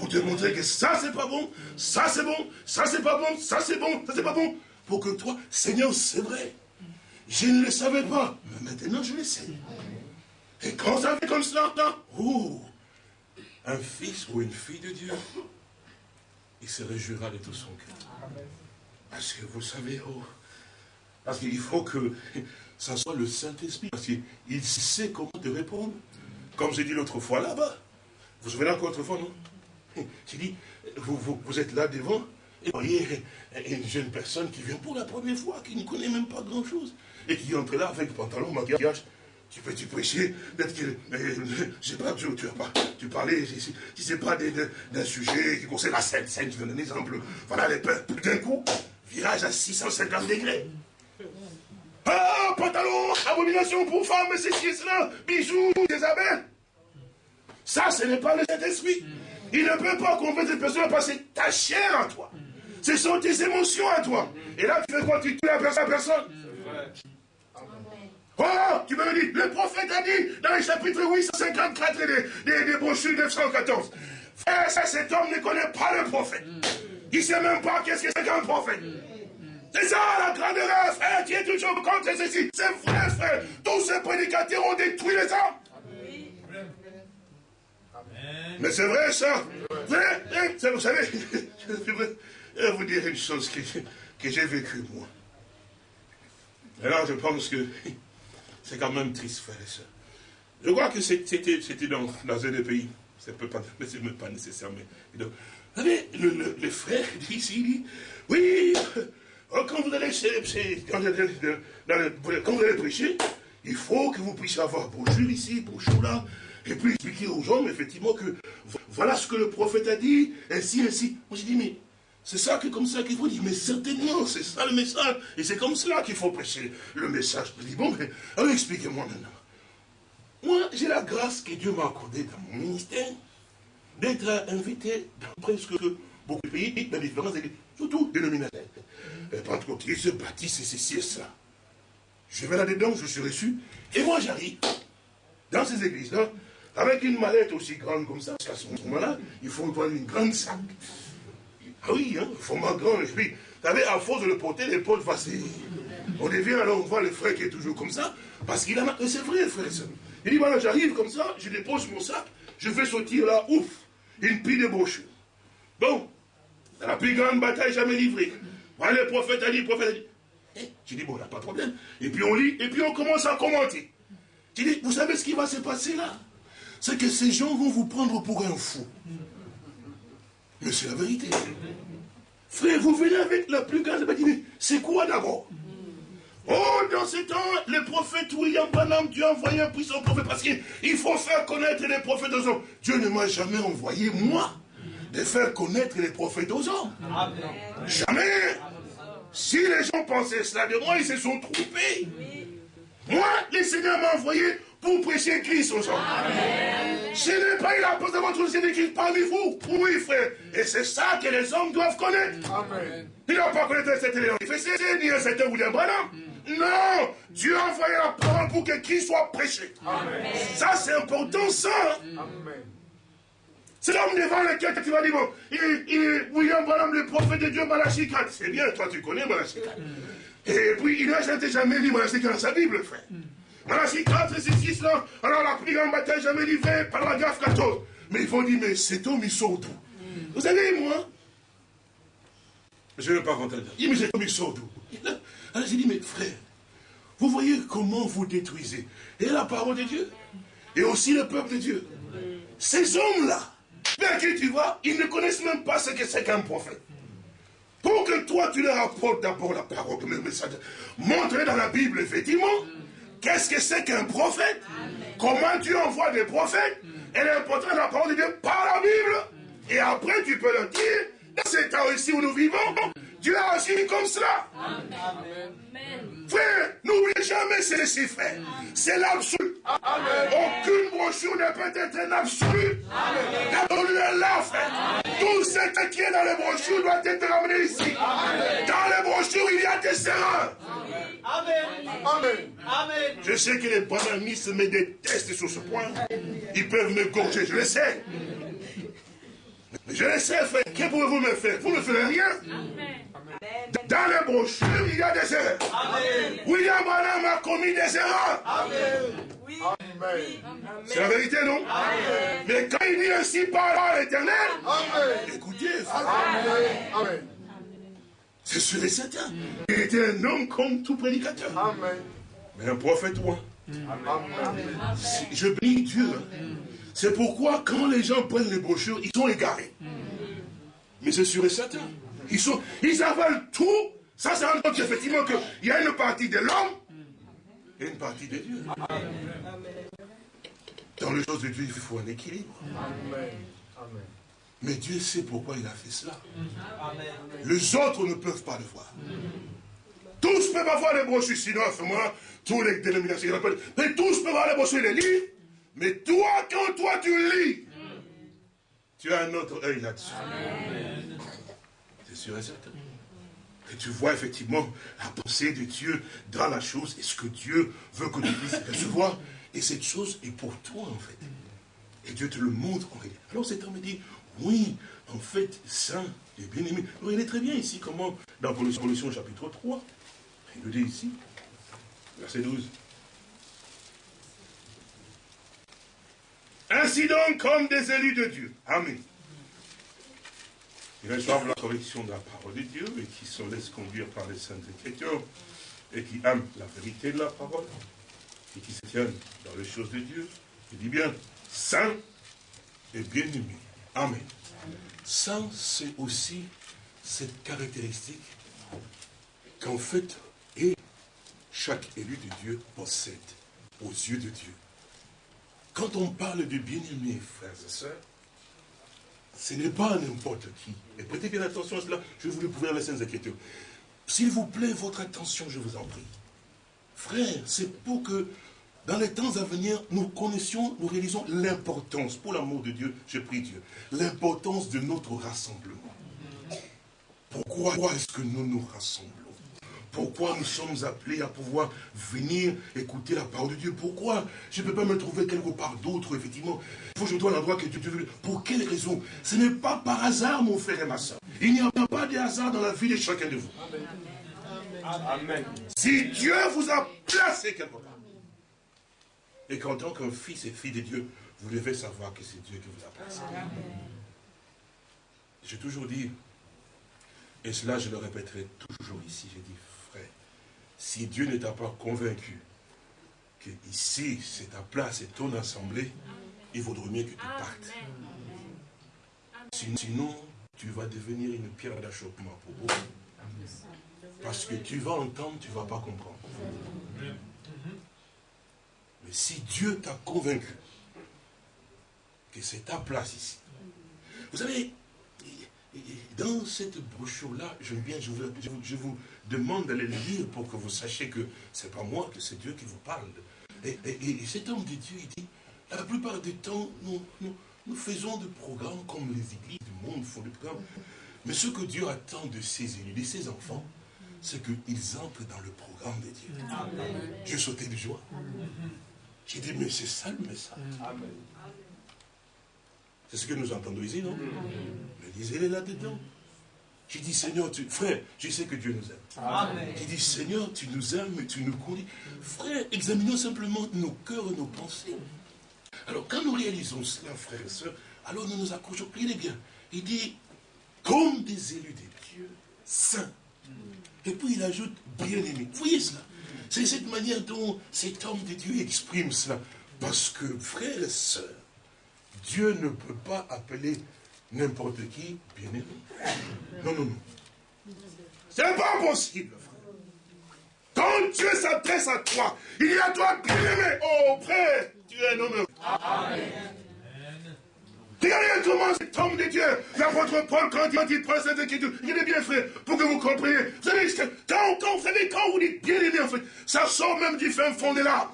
pour te montrer que ça c'est pas bon, ça c'est bon, ça c'est pas bon, ça c'est bon, ça c'est pas bon pour que toi, Seigneur, c'est vrai. Je ne le savais pas, mais maintenant je le sais. Et quand ça fait comme cela, oh, un fils ou une fille de Dieu, il se réjouira de tout son cœur. Parce que vous savez, oh, parce qu'il faut que ça soit le Saint-Esprit, parce qu'il sait comment te répondre. Comme j'ai dit l'autre fois là-bas. Vous vous souvenez encore l'autre fois, non? J'ai dit, vous, vous êtes là devant, et vous voyez une jeune personne qui vient pour la première fois, qui ne connaît même pas grand-chose, et qui entre là avec pantalon, maquillage. Tu peux tu prêcher, peut-être que, je sais pas, tu, tu, pas, tu parlais, tu sais pas d'un sujet qui concerne la scène, scène, tu donne un exemple. Voilà les peuples, d'un coup, virage à 650 degrés. Ah, pantalon, abomination pour femmes, c'est ci, cela, bijoux, des. Ça, ce n'est pas le Saint-Esprit. Il ne peut pas convaincre cette personne parce que ta chair en toi. Ce sont tes émotions à toi. Et là, tu fais quoi? Tu tues la personne Oh, tu me dis, le prophète a dit dans le chapitre 854 des, des, des brochures 914. Frère, ça, cet homme ne connaît pas le prophète. Il ne sait même pas qu'est-ce que c'est qu'un prophète. C'est ça la grande erreur, frère, tu es toujours contre ceci. C'est vrai, frère. Tous ces prédicateurs ont détruit les hommes. Mais c'est vrai ça. Vous savez, je vais vous dire une chose que, que j'ai vécue moi. Alors je pense que c'est quand même triste, frère et soeur. Je crois que c'était dans, dans un des pays, c'est même pas nécessaire, mais... vous savez, le, le, le frère dit ici, dit, oui, quand vous allez, quand vous allez prêcher, il faut que vous puissiez avoir bonjour ici, bonjour là, et puis expliquer aux gens, effectivement, que voilà ce que le prophète a dit, ainsi, ainsi. Moi, j'ai dit, mais c'est ça que comme ça qu'il faut dire. Mais certainement, c'est ça le message. Et c'est comme cela qu'il faut prêcher le message. Je dis, bon, mais alors expliquez-moi maintenant. Moi, j'ai la grâce que Dieu m'a accordée dans mon ministère d'être invité dans presque beaucoup de pays, dans différents églises, surtout dénominataires. Pentecôtistes, baptistes, et ceci et cela. Je vais là-dedans, je suis reçu, et moi j'arrive dans ces églises-là, avec une mallette aussi grande comme ça, parce qu'à ce moment-là, il faut prendre une grande sac. Ah oui, hein, format grand, et puis, vous savez, à force de le porter, l'épaule va On devient alors, on voit le frère qui est toujours comme ça, parce qu'il a... C'est vrai, frère Il dit, voilà, j'arrive comme ça, je dépose mon sac, je fais sortir là, ouf, une pile de brochures. Bon, la plus grande bataille jamais livrée. Voilà, le prophète a dit, le prophète a dit. Eh, je dis, bon, il n'y a pas de problème. Et puis on lit, et puis on commence à commenter. Je dis, vous savez ce qui va se passer là? C'est que ces gens vont vous prendre pour un fou. Mais c'est la vérité. Frère, vous venez avec la plus grande bataille. C'est quoi d'abord? Oh, dans ce temps, le prophète William Branham, Dieu a envoyé un puissant prophète parce qu'il faut faire connaître les prophètes aux hommes. Dieu ne m'a jamais envoyé, moi, de faire connaître les prophètes aux hommes. Jamais. Si les gens pensaient cela de moi, ils se sont trompés. Moi, le Seigneur m'a envoyé pour prêcher Christ aux hommes. Ce n'est pas il a posé votre Seigneur Christ parmi vous. Oui, frère. Et c'est ça que les hommes doivent connaître. Amen. Ils n'ont pas connaître cet élément. Il fait un certain William Branham. Non, Dieu a envoyé la parole pour que Christ soit prêché. Amen. Ça, c'est important, ça. Amen. C'est l'homme devant lequel tu vas dire, bon, il, il, William Branham, le prophète de Dieu, Malachi 4. C'est bien, toi tu connais Malachi 4. Et puis, il n'a jamais lu Malachi 4 dans sa Bible, frère. Malachi 4, c'est 6 là. Alors, la plus grande bataille jamais livrée, paragraphe 14. Mais ils vont dire, mais cet homme, il sort d'où Vous savez, moi, je ne vais pas rentrer dedans. Il dit, mais cet homme, il sort d'où Alors, j'ai dit, mais frère, vous voyez comment vous détruisez et la parole de Dieu, et aussi le peuple de Dieu. Ces hommes-là, Bien qui tu vois, ils ne connaissent même pas ce que c'est qu'un prophète. Pour que toi, tu leur apportes d'abord la parole, le message. Montrez dans la Bible, effectivement, qu'est-ce que c'est qu'un prophète. Comment Dieu envoie des prophètes. Et l'important de la parole de Dieu par la Bible. Et après, tu peux leur dire, dans ces temps ici où nous vivons, Dieu a agi comme cela. Amen. Frère, n'oubliez jamais ceci, frère. C'est l'absolu. Aucune brochure ne peut être un absolu. L'absolu est là, frère. Tout ce qui est dans les brochures doit être ramené ici. Dans les brochures, il y a des erreurs. Amen. Amen. Je sais que les banamistes me détestent sur ce point. Ils peuvent me gorger, je le sais. Je le sais, frère. Que pouvez-vous me faire? Vous ne faites rien? Dans les brochures, il y a des erreurs. William Branham a commis des erreurs. C'est la vérité, non? Mais quand il dit ainsi par l'éternel, écoutez, frère. C'est sûr et certain. Il était un homme comme tout prédicateur. Mais un prophète, moi. Je bénis Dieu. C'est pourquoi quand les gens prennent les brochures, ils sont égarés. Mais c'est sûr et certain. Ils, sont, ils avalent tout. Ça, c'est un autre effectivement qu'il y a une partie de l'homme et une partie de Dieu. Dans les choses de Dieu, il faut un équilibre. Mais Dieu sait pourquoi il a fait cela. Les autres ne peuvent pas le voir. Tous peuvent avoir les brochures, sinon à ce moment tous les dénominations, mais tous peuvent avoir les brochures et les livres. Mais toi, quand toi tu lis, tu as un autre œil là-dessus. C'est sûr et certain. Et tu vois effectivement la pensée de Dieu dans la chose et ce que Dieu veut que tu puisses recevoir. Et cette chose est pour toi en fait. Et Dieu te le montre en réalité. Alors cet homme dit, oui, en fait, saint et bien-aimé. Regardez très bien ici comment, dans Colossiens chapitre 3, il le dit ici, verset 12. Ainsi donc, comme des élus de Dieu. Amen. Ils reçoivent la correction de la parole de Dieu et qui se laissent conduire par les saintes écritures et qui aiment la vérité de la parole et qui se tiennent dans les choses de Dieu. Il dit bien, saint et bien-aimé. Amen. Saint, c'est aussi cette caractéristique qu'en fait, et chaque élu de Dieu possède aux yeux de Dieu. Quand on parle de bien-aimé, frères et sœurs, ce n'est pas n'importe qui. Et prêtez bien attention à cela, je vous le prouver dans les Saintes Écritures. S'il vous plaît, votre attention, je vous en prie. Frère, c'est pour que dans les temps à venir, nous connaissions, nous réalisons l'importance, pour l'amour de Dieu, je prie Dieu, l'importance de notre rassemblement. Pourquoi est-ce que nous nous rassemblons? Pourquoi nous sommes appelés à pouvoir venir écouter la parole de Dieu? Pourquoi? Je ne peux pas me trouver quelque part d'autre, effectivement Il faut que je dois l'endroit que Dieu veut. Pour quelle raison? Ce n'est pas par hasard, mon frère et ma soeur. Il n'y a pas de hasard dans la vie de chacun de vous. Amen. Si Dieu vous a placé quelque part, et qu'en tant qu'un fils et fille de Dieu, vous devez savoir que c'est Dieu qui vous a placé. J'ai toujours dit, et cela je le répéterai toujours ici, j'ai dit, si Dieu ne t'a pas convaincu que ici, c'est ta place, c'est ton assemblée, il vaudrait mieux que tu partes. Sinon, tu vas devenir une pierre d'achoppement pour beaucoup. Parce que tu vas entendre, tu ne vas pas comprendre. Mais si Dieu t'a convaincu que c'est ta place ici, vous savez, dans cette brochure-là, j'aime bien, je vous, demande d'aller lire pour que vous sachiez que ce n'est pas moi, que c'est Dieu qui vous parle. Et, cet homme de Dieu, il dit, la plupart du temps, nous, nous, faisons des programmes comme les églises du monde font des programmes. Mais ce que Dieu attend de ses élus, de ses enfants, c'est qu'ils entrent dans le programme de Dieu. Je sautais de joie. J'ai dit, mais c'est ça le message. C'est ce que nous entendons ici, non? Mais lisez-les là-dedans. J'ai dit, Seigneur, tu... frère, je sais que Dieu nous aime. J'ai dit, Seigneur, tu nous aimes, et tu nous conduis. Frère, examinons simplement nos cœurs et nos pensées. Alors, quand nous réalisons cela, frères et sœurs, alors nous nous accrochons. Regardez bien. Il dit, comme des élus de Dieu, saints. Et puis il ajoute, bien-aimés. Vous voyez cela? C'est cette manière dont cet homme de Dieu exprime cela. Parce que, frères et sœurs, Dieu ne peut pas appeler n'importe qui bien-aimé. Non, non, non. C'est pas possible, frère. Quand Dieu s'adresse à toi, il dit à toi bien-aimé. Oh, frère, tu es un homme. Amen. Regardez comment cet homme de Dieu, l'apôtre Paul, quand il prend cette écriture, il est bien frère, pour que vous compreniez. Vous savez, quand, quand, vous savez, quand vous dites bien aimé, en fait, ça sort même du fin fond de l'âme.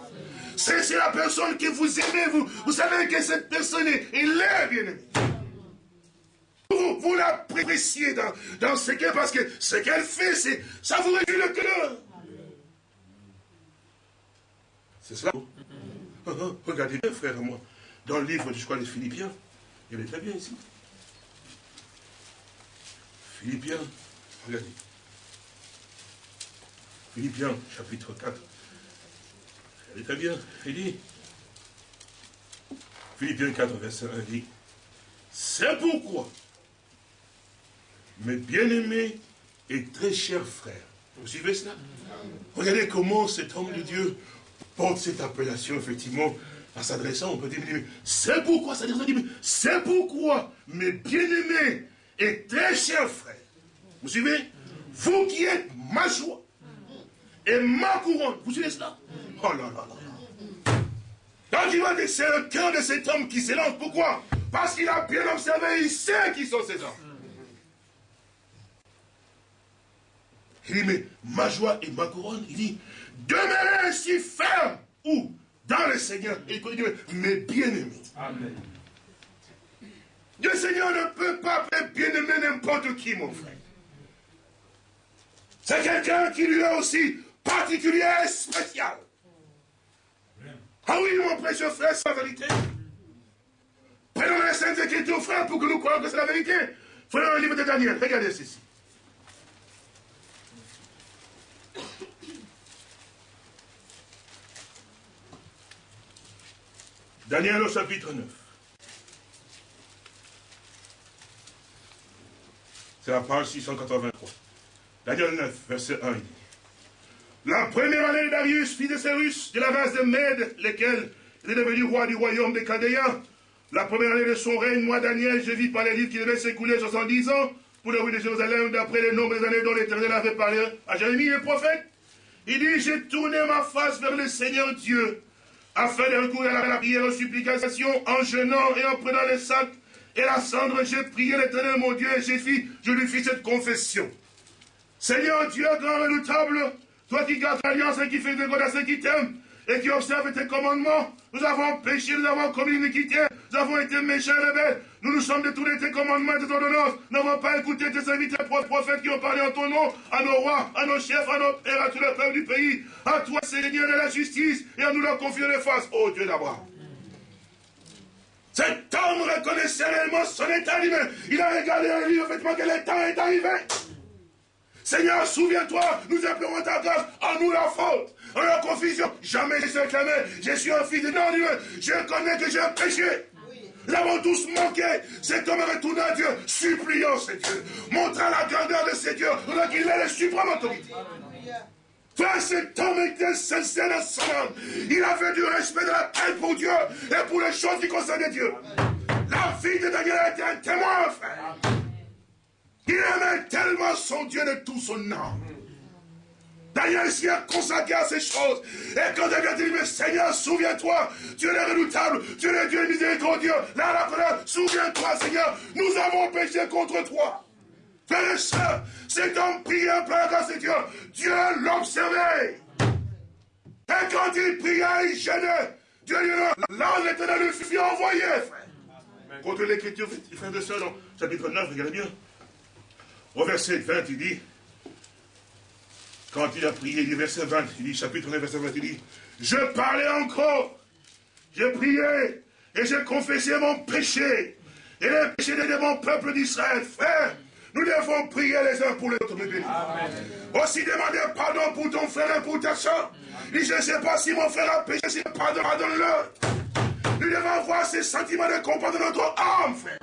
C'est la personne que vous aimez, vous, vous savez que cette personne est, est bien aimée. Vous, vous l'appréciez dans, dans ce qu'elle, parce que ce qu'elle fait, c'est, ça vous réjouit le cœur. C'est cela. Ah, ah, regardez bien, frère, moi, dans le livre, je crois, des Philippiens, il est très bien ici. Philippiens, regardez. Philippiens, chapitre 4 très bien. Il dit, Philippiens 4, verset 1 dit, c'est pourquoi, mes bien-aimés et très chers frères, vous suivez cela? Regardez comment cet homme de Dieu porte cette appellation, effectivement, en s'adressant, on peut dire, c'est pourquoi, c'est pourquoi, mes bien-aimés et très chers frères, vous suivez? Vous qui êtes ma joie et ma couronne, vous suivez cela? Oh là là là. Quand il va dire, c'est le cœur de cet homme qui s'élance. Pourquoi? Parce qu'il a bien observé, il sait qui sont ces hommes. Il dit, mais ma joie et ma couronne, il dit, demeurez ainsi ferme. Où Dans le Seigneur. Et il dit, mais bien-aimés. Amen. Le Seigneur ne peut pas faire bien-aimé n'importe qui, mon frère. C'est quelqu'un qui lui est aussi particulier et spécial. Ah oui, mon précieux frère, c'est la vérité. Saintes Écritures, frère, pour que nous croyions que c'est la vérité. Frère, le livre de Daniel, regardez ceci. Daniel au chapitre 9. C'est la page 683. Daniel 9, verset 1. La première année de Darius, fils de Cyrus, de la race de Mède, lequel est devenu roi du royaume des Chaldéens. La première année de son règne, moi, Daniel, je vis par les livres qui devaient s'écouler 70 ans pour le rue de Jérusalem, d'après les nombres des années dont l'Éternel avait parlé à Jérémie, le prophète. Il dit, j'ai tourné ma face vers le Seigneur Dieu, afin de recourir à la prière aux supplications, en jeûnant et en prenant les sacs et la cendre, j'ai prié l'éternel mon Dieu et j'ai fait, je lui fis cette confession. Seigneur Dieu, grand redoutable, toi qui gardes l'alliance et qui fais de à ceux qui t'aiment et qui observent tes commandements, nous avons péché, nous avons commis l'iniquité, nous avons été méchants et rebelles, nous nous sommes détournés tes commandements et tes ordonnances, nous n'avons pas écouté tes serviteurs prophètes qui ont parlé en ton nom, à nos rois, à nos chefs, à nos pères, à tout le peuple du pays, à toi Seigneur de la justice, et à nous leur confier les faces, ô Dieu d'Abraham. Cet homme reconnaissait réellement son état humain. Il a regardé à lui, effectivement, que temps est arrivé. Seigneur, souviens-toi, nous appelons ta grâce, en nous la faute, en la confusion. Jamais je suis clamé, je suis un fils de non-humain. Je connais que j'ai péché. Nous avons tous manqué. Cet homme retourné à Dieu, suppliant ce Dieu, montrant la grandeur de ce Dieu, donc il est le suprême autorité. Frère, cet homme était sincère dans son âme. Il avait du respect de la tête pour Dieu et pour les choses qui concernaient Dieu. La vie de Daniel était un témoin, frère. Il aimait tellement son Dieu de tout son âme. Daniel s'y a consacré à ces choses. Et quand vient dit, mais Seigneur, souviens-toi, Dieu est redoutable, Dieu est Dieu miséricordieux, là, la colère, souviens-toi, Seigneur, nous avons péché contre toi. Frères et sœurs, cet homme priait par grâce de Dieu. Dieu l'observait. Et quand il priait, il gênait. Dieu lui l'ange l'éternel lui fut envoyé, frère. Contre l'écriture, frère de sœurs, chapitre 9, regardez bien. Au verset 20, il dit, quand il a prié, il dit verset 20, il dit, chapitre 9, verset 20, il dit, je parlais encore, j'ai prié, et j'ai confessé mon péché, et le péché de mon peuple d'Israël, frère. Nous devons prier les uns pour les autres, mes. Aussi demander pardon pour ton frère et pour ta soeur. je ne sais pas si mon frère a péché, si pardon, pardonne-le. Nous devons avoir ces sentiments de compassion de notre âme, frère.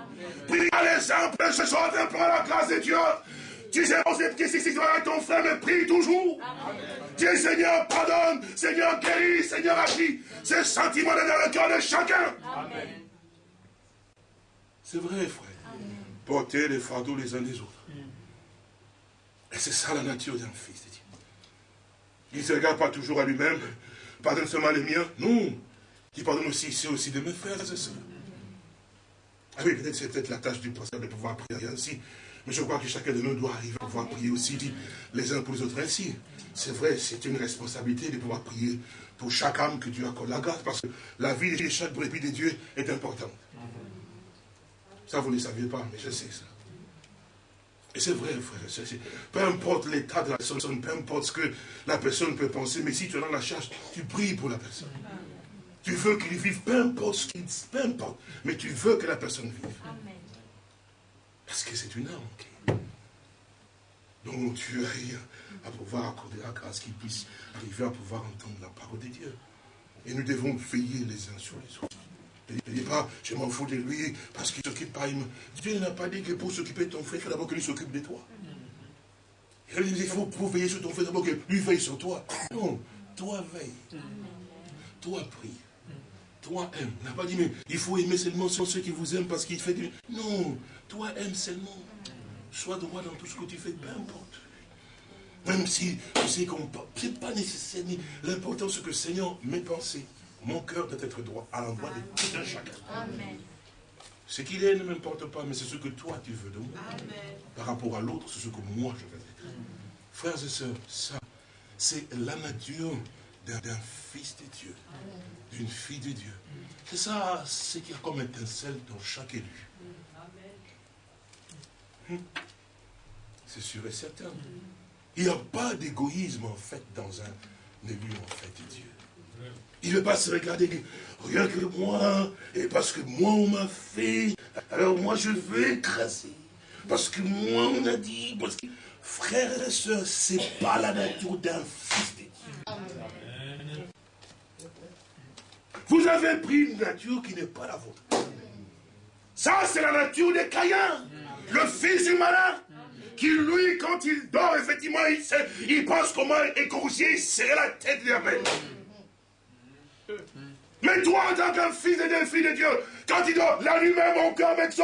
Priez les uns pour ce soir, pour la grâce de Dieu. Tu sais, on sait que si tu avec ton frère, mais prie toujours. Dieu, Seigneur, pardonne, Seigneur, guéris, Seigneur, agis. Ces sentiments dans le cœur de chacun. C'est vrai, frère porter les fardeaux les uns des autres. Et c'est ça la nature d'un fils de Dieu. Il ne se regarde pas toujours à lui-même, pardonne seulement les miens. Non. Il pardonne aussi, c'est aussi de mes frères et sœurs. Ah oui, peut-être c'est peut-être la tâche du pasteur de pouvoir prier ainsi. Mais je crois que chacun de nous doit arriver à pouvoir prier aussi les uns pour les autres ainsi. C'est vrai, c'est une responsabilité de pouvoir prier pour chaque âme que Dieu accorde la grâce, parce que la vie de chaque brebis de Dieu est importante. Ça, vous ne le saviez pas, mais je sais ça. Et c'est vrai, frère. Peu importe l'état de la personne, peu importe ce que la personne peut penser, mais si tu es dans la charge, tu pries pour la personne. Tu veux qu'il vive, peu importe ce qu'il peu importe, mais tu veux que la personne vive. Parce que c'est une âme. Donc tu as à pouvoir accorder la grâce qu'il puisse arriver à pouvoir entendre la parole de Dieu. Et nous devons veiller les uns sur les autres. Ne dit pas, je m'en fous de lui parce qu'il ne s'occupe pas. Dieu n'a pas dit que pour s'occuper de ton frère, il faut d'abord que s'occupe de toi. Il faut pour veiller sur ton frère, d'abord que lui veille sur toi. Non, toi veille. Toi prie. Toi aime. Il n'a pas dit, mais il faut aimer seulement ceux qui vous aiment parce qu'il fait du... Non, toi aime seulement. Sois droit dans tout ce que tu fais, peu importe. Même si tu sais qu'on... Ce n'est pas nécessaire, l'important c'est que Seigneur m'ait pensé. Mon cœur doit être droit à l'endroit de tout un chacun. Ce qu'il est ne m'importe pas, mais c'est ce que toi tu veux de moi. Par rapport à l'autre, c'est ce que moi je veux être. Frères et sœurs, ça, c'est la nature d'un fils de Dieu, d'une fille de Dieu. C'est ça, ce qui a comme étincelle dans chaque élu. C'est sûr et certain. Il n'y a pas d'égoïsme en fait dans un élu en fait de Dieu. Il ne veut pas se regarder, rien que moi, et parce que moi on m'a fait, alors moi je veux écraser. Parce que moi on a dit, parce que frères et sœurs, c'est pas la nature d'un fils de Dieu. Vous avez pris une nature qui n'est pas la vôtre. Ça, c'est la nature des Caïens, le fils du malin, qui lui, quand il dort, effectivement, il, il pense comment écorcher, il serrait la tête de la bête. Mais toi, en tant qu'un fils et d'un fils de Dieu, quand il dort, la nuit même, mon cœur avec son,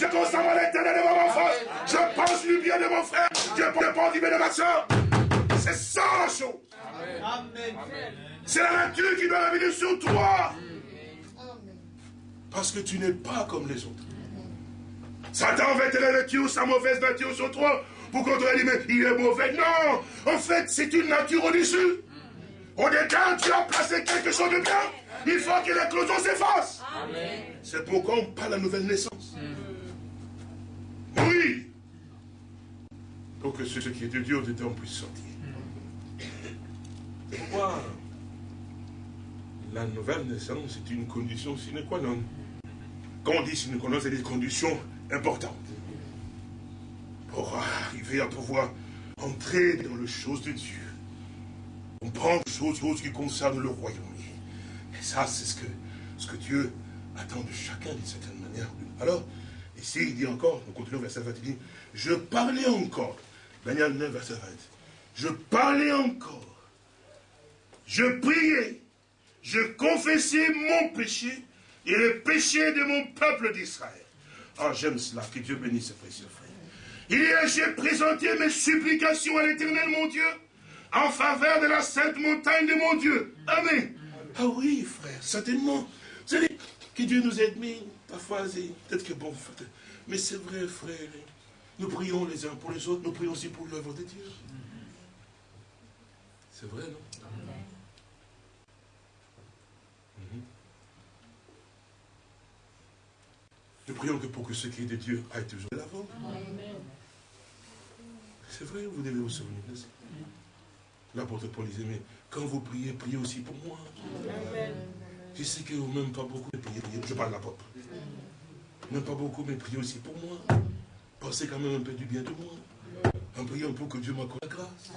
je constate l'éternel de mon frère, je pense du bien de mon frère, je pense du bien de ma soeur. C'est ça la chose. C'est la nature qui doit revenir sur toi. Parce que tu n'es pas comme les autres. Satan va la nature, sa mauvaise nature sur toi, pour qu'on te dise, mais il est mauvais. Non, en fait, c'est une nature au-dessus. Au départ, tu as placé quelque chose de bien. Il faut que l'éclosion s'efface. C'est pourquoi on parle de la nouvelle naissance. Oui. Pour que ce qui est de Dieu dedans puisse sortir. Pourquoi la nouvelle naissance est une condition sine qua non? Quand on dit sine qua non, c'est des conditions importantes. Pour arriver à pouvoir entrer dans les choses de Dieu on prend des choses, qui concernent le royaume. Et ça, c'est ce que, ce que Dieu attend de chacun d'une certaine manière. Alors, ici, il dit encore, on continue verset 20, il dit, je parlais encore, Daniel 9, verset 20, je parlais encore, je priais, je confessais mon péché et le péché de mon peuple d'Israël. Ah, j'aime cela, que Dieu bénisse ce précieux frère. Il y a, j'ai présenté mes supplications à l'éternel, mon Dieu, en faveur de la sainte montagne de mon Dieu. Amen. Ah oui, frère, certainement. Vous savez, que Dieu nous aide, mais parfois, peut-être que bon, mais c'est vrai, frère. Nous prions les uns pour les autres, nous prions aussi pour l'œuvre de Dieu. C'est vrai, non? Nous prions que pour que ce qui est de Dieu aille toujours de l'avant. C'est vrai, vous devez vous souvenir de ça. L'apôtre Paul disait, mais quand vous priez, priez aussi pour moi. Je sais que vous même pas beaucoup, mais priez, priez. Je parle de l'apôtre. Même pas beaucoup, mais priez aussi pour moi. Pensez quand même un peu du bien de moi. En priant pour que Dieu m'accorde la grâce.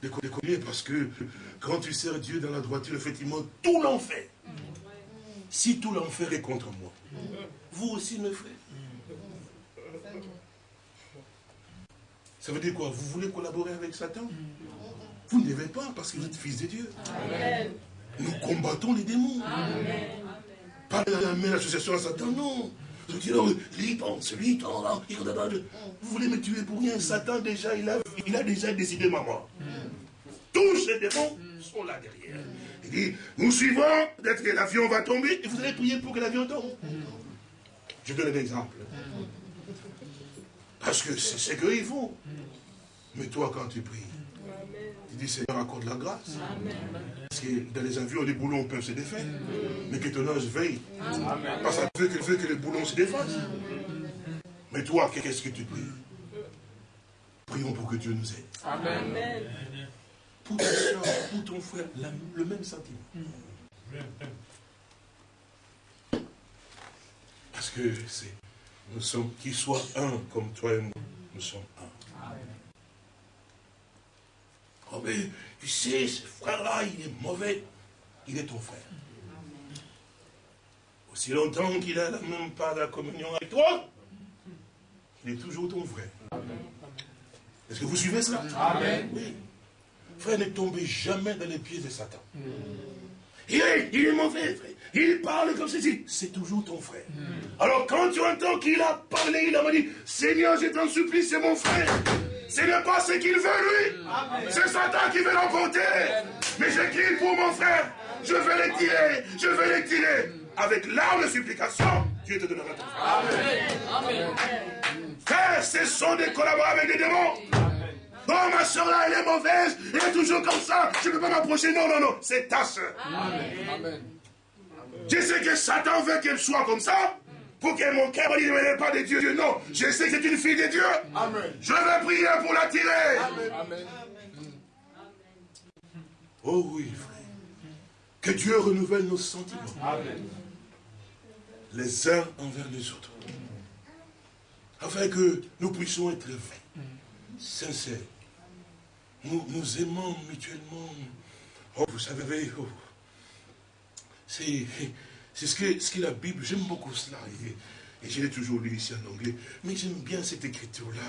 Déconner parce que quand tu sers Dieu dans la droiture, effectivement, tout l'enfer. Si tout l'enfer est contre moi, vous aussi me frère. Ça veut dire quoi? Vous voulez collaborer avec Satan? Vous ne devez pas, parce que vous êtes fils de Dieu. Nous combattons les démons. Pas la même association à Satan, non. Lui pense, lui Vous voulez me tuer pour rien. Satan, déjà, il a, il a déjà décidé ma mort. Tous ces démons sont là derrière. Il dit, nous suivons, peut-être que l'avion va tomber, et vous allez prier pour que l'avion tombe. Je donne un exemple. Parce que c'est ce qu'ils font. Mais toi, quand tu pries, tu dis, Seigneur, accorde la grâce. Parce que dans les avions, les boulons peuvent se défaire. Mais que ton ange veille. Parce qu'il veut, veut que les boulons se défassent. Mais toi, qu'est-ce que tu pries? Prions pour que Dieu nous aide. Amen. Pour ta soeur, pour ton frère, le même sentiment. Parce que c'est, nous sommes, qu'ils soient un comme toi et moi, nous sommes un. Amen. Oh, mais tu sais, ce frère-là, il est mauvais. Il est ton frère. Aussi longtemps qu'il n'a même pas la communion avec toi, il est toujours ton frère. Est-ce que vous suivez cela Amen. Oui. Frère, ne tombez jamais dans les pieds de Satan. Il est, il est mauvais, frère. Il parle comme ceci. C'est toujours ton frère. Alors quand tu entends qu'il a parlé, il a dit, Seigneur, je t'en supplie, c'est mon frère. Ce n'est pas ce qu'il veut, lui. C'est Satan qui veut l'emporter. Mais j'écris pour mon frère. Je vais les tirer. Je vais les tirer. Avec l'arme de supplication, Dieu te donnera ton frère. Amen. Frère, ce sont des collaborateurs avec des démons. Bon, ma soeur là, elle est mauvaise, elle est toujours comme ça, je ne peux pas m'approcher. Non, non, non, c'est ta soeur. Amen. Je sais que Satan veut qu'elle soit comme ça, pour que mon cœur ne n'est pas de Dieu. Non, je sais que c'est une fille de Dieu. Amen. Je vais prier pour l'attirer. Amen. Oh oui, frère. Que Dieu renouvelle nos sentiments. Les uns envers les autres. Afin que nous puissions être vrais, sincères. Nous, aimons mutuellement. Oh, vous savez, oh, c'est ce que, ce la Bible, j'aime beaucoup cela. Et je l'ai toujours lu ici en anglais. Mais j'aime bien cette écriture-là.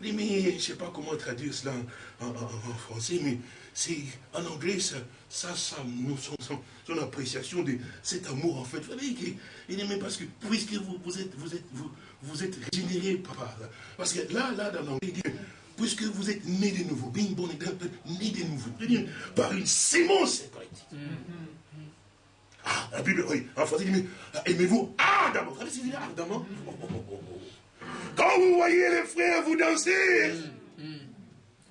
Mais, je ne sais pas comment traduire cela en, français, mais c'est en anglais, ça, ça, son, son, appréciation de cet amour, en fait. Vous savez, il même parce que, puisque vous, vous êtes, vous êtes, vous, vous êtes régénéré, papa. Parce que là, là, dans l'anglais, il dit, puisque vous êtes né de nouveau, bien bon, né de nouveau, par une sémence, c'est ah, la Bible, oui, en français, il dit, aimez-vous ardemment. Vous savez ce qu'il dit ardemment Quand vous voyez les frères vous danser,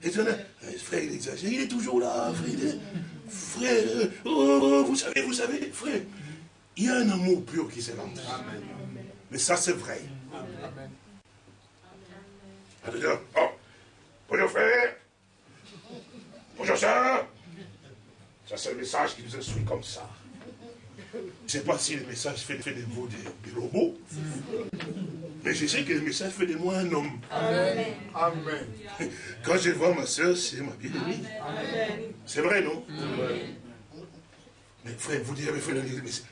et tu eh, frère, il exagère, il est toujours là, frère. frère, oh, oh, vous savez, vous savez, frère, il y a un amour pur qui s'élance. Mais ça, c'est vrai. Amen. Oh, bonjour frère, bonjour ça. Ça, c'est le message qui nous instruit comme ça. Je ne sais pas si le message fait, fait de vous des, robots, mais je sais que le message fait de moi un homme. Amen. Amen. Quand je vois ma soeur, c'est ma bien-aimée. C'est vrai, non? Mais frère, vous direz, frère,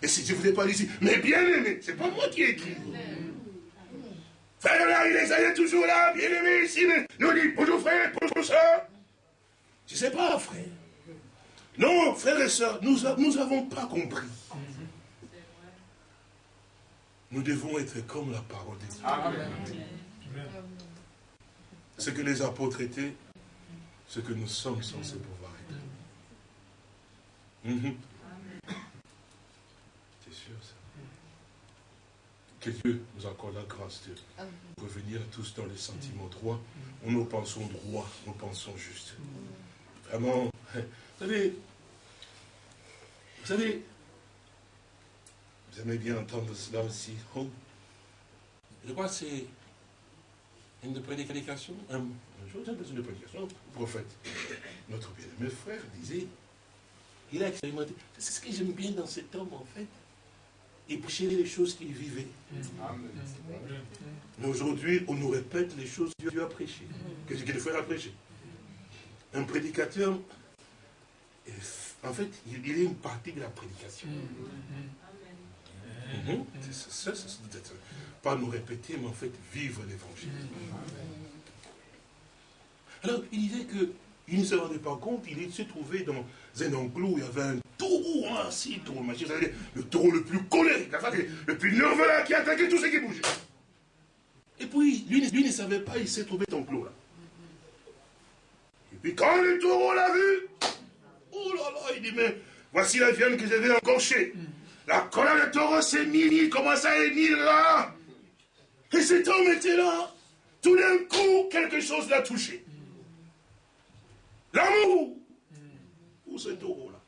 et si je ne voulais pas dire, mais bien-aimé, c'est pas moi qui ai écrit. Frère, là, il est toujours là, bien-aimé, ici, mais nous dit, bonjour frère, bonjour soeur. Je ne sais pas, frère. Non, frères et sœurs, nous n'avons pas compris. Nous devons être comme la parole de Dieu. Ce que les apôtres étaient, ce que nous sommes censés pouvoir être. Mhm sûr ça. Que Dieu nous accorde la grâce de revenir tous dans les sentiments droits, où nous pensons droit, nous pensons juste. Vraiment, vous savez, vous savez, vous aimez bien entendre cela aussi. Oh. Je crois que c'est une prédication, un, une prédication, le prophète. Notre bien-aimé frère disait, il a expérimenté. C'est ce que j'aime bien dans cet homme, en fait. Il prêchait les choses qu'il vivait. Mais aujourd'hui, on nous répète les choses que Dieu a prêchées, que, que le frère a prêché. Un prédicateur, en fait, il, est une partie de la prédication. Mhm. C'est ça, pas nous répéter, mais en fait vivre l'évangile. Alors, il disait qu'il ne se rendait pas compte, il se trouvait dans un enclos où il y avait un taureau ainsi, taureau machin, le taureau le plus colérique, le plus nerveux qui attaquait tout ce qui bougeait. Et puis, lui, lui ne savait pas, il s'est trouvé dans enclos là. Et puis quand le taureau l'a vu, oh là là, il dit, mais voici la viande que j'avais encorchée. La colère de taureau s'est mise, il commence à émir là. Et cet homme était là. Tout d'un coup, quelque chose l'a touché. L'amour pour ce taureau-là.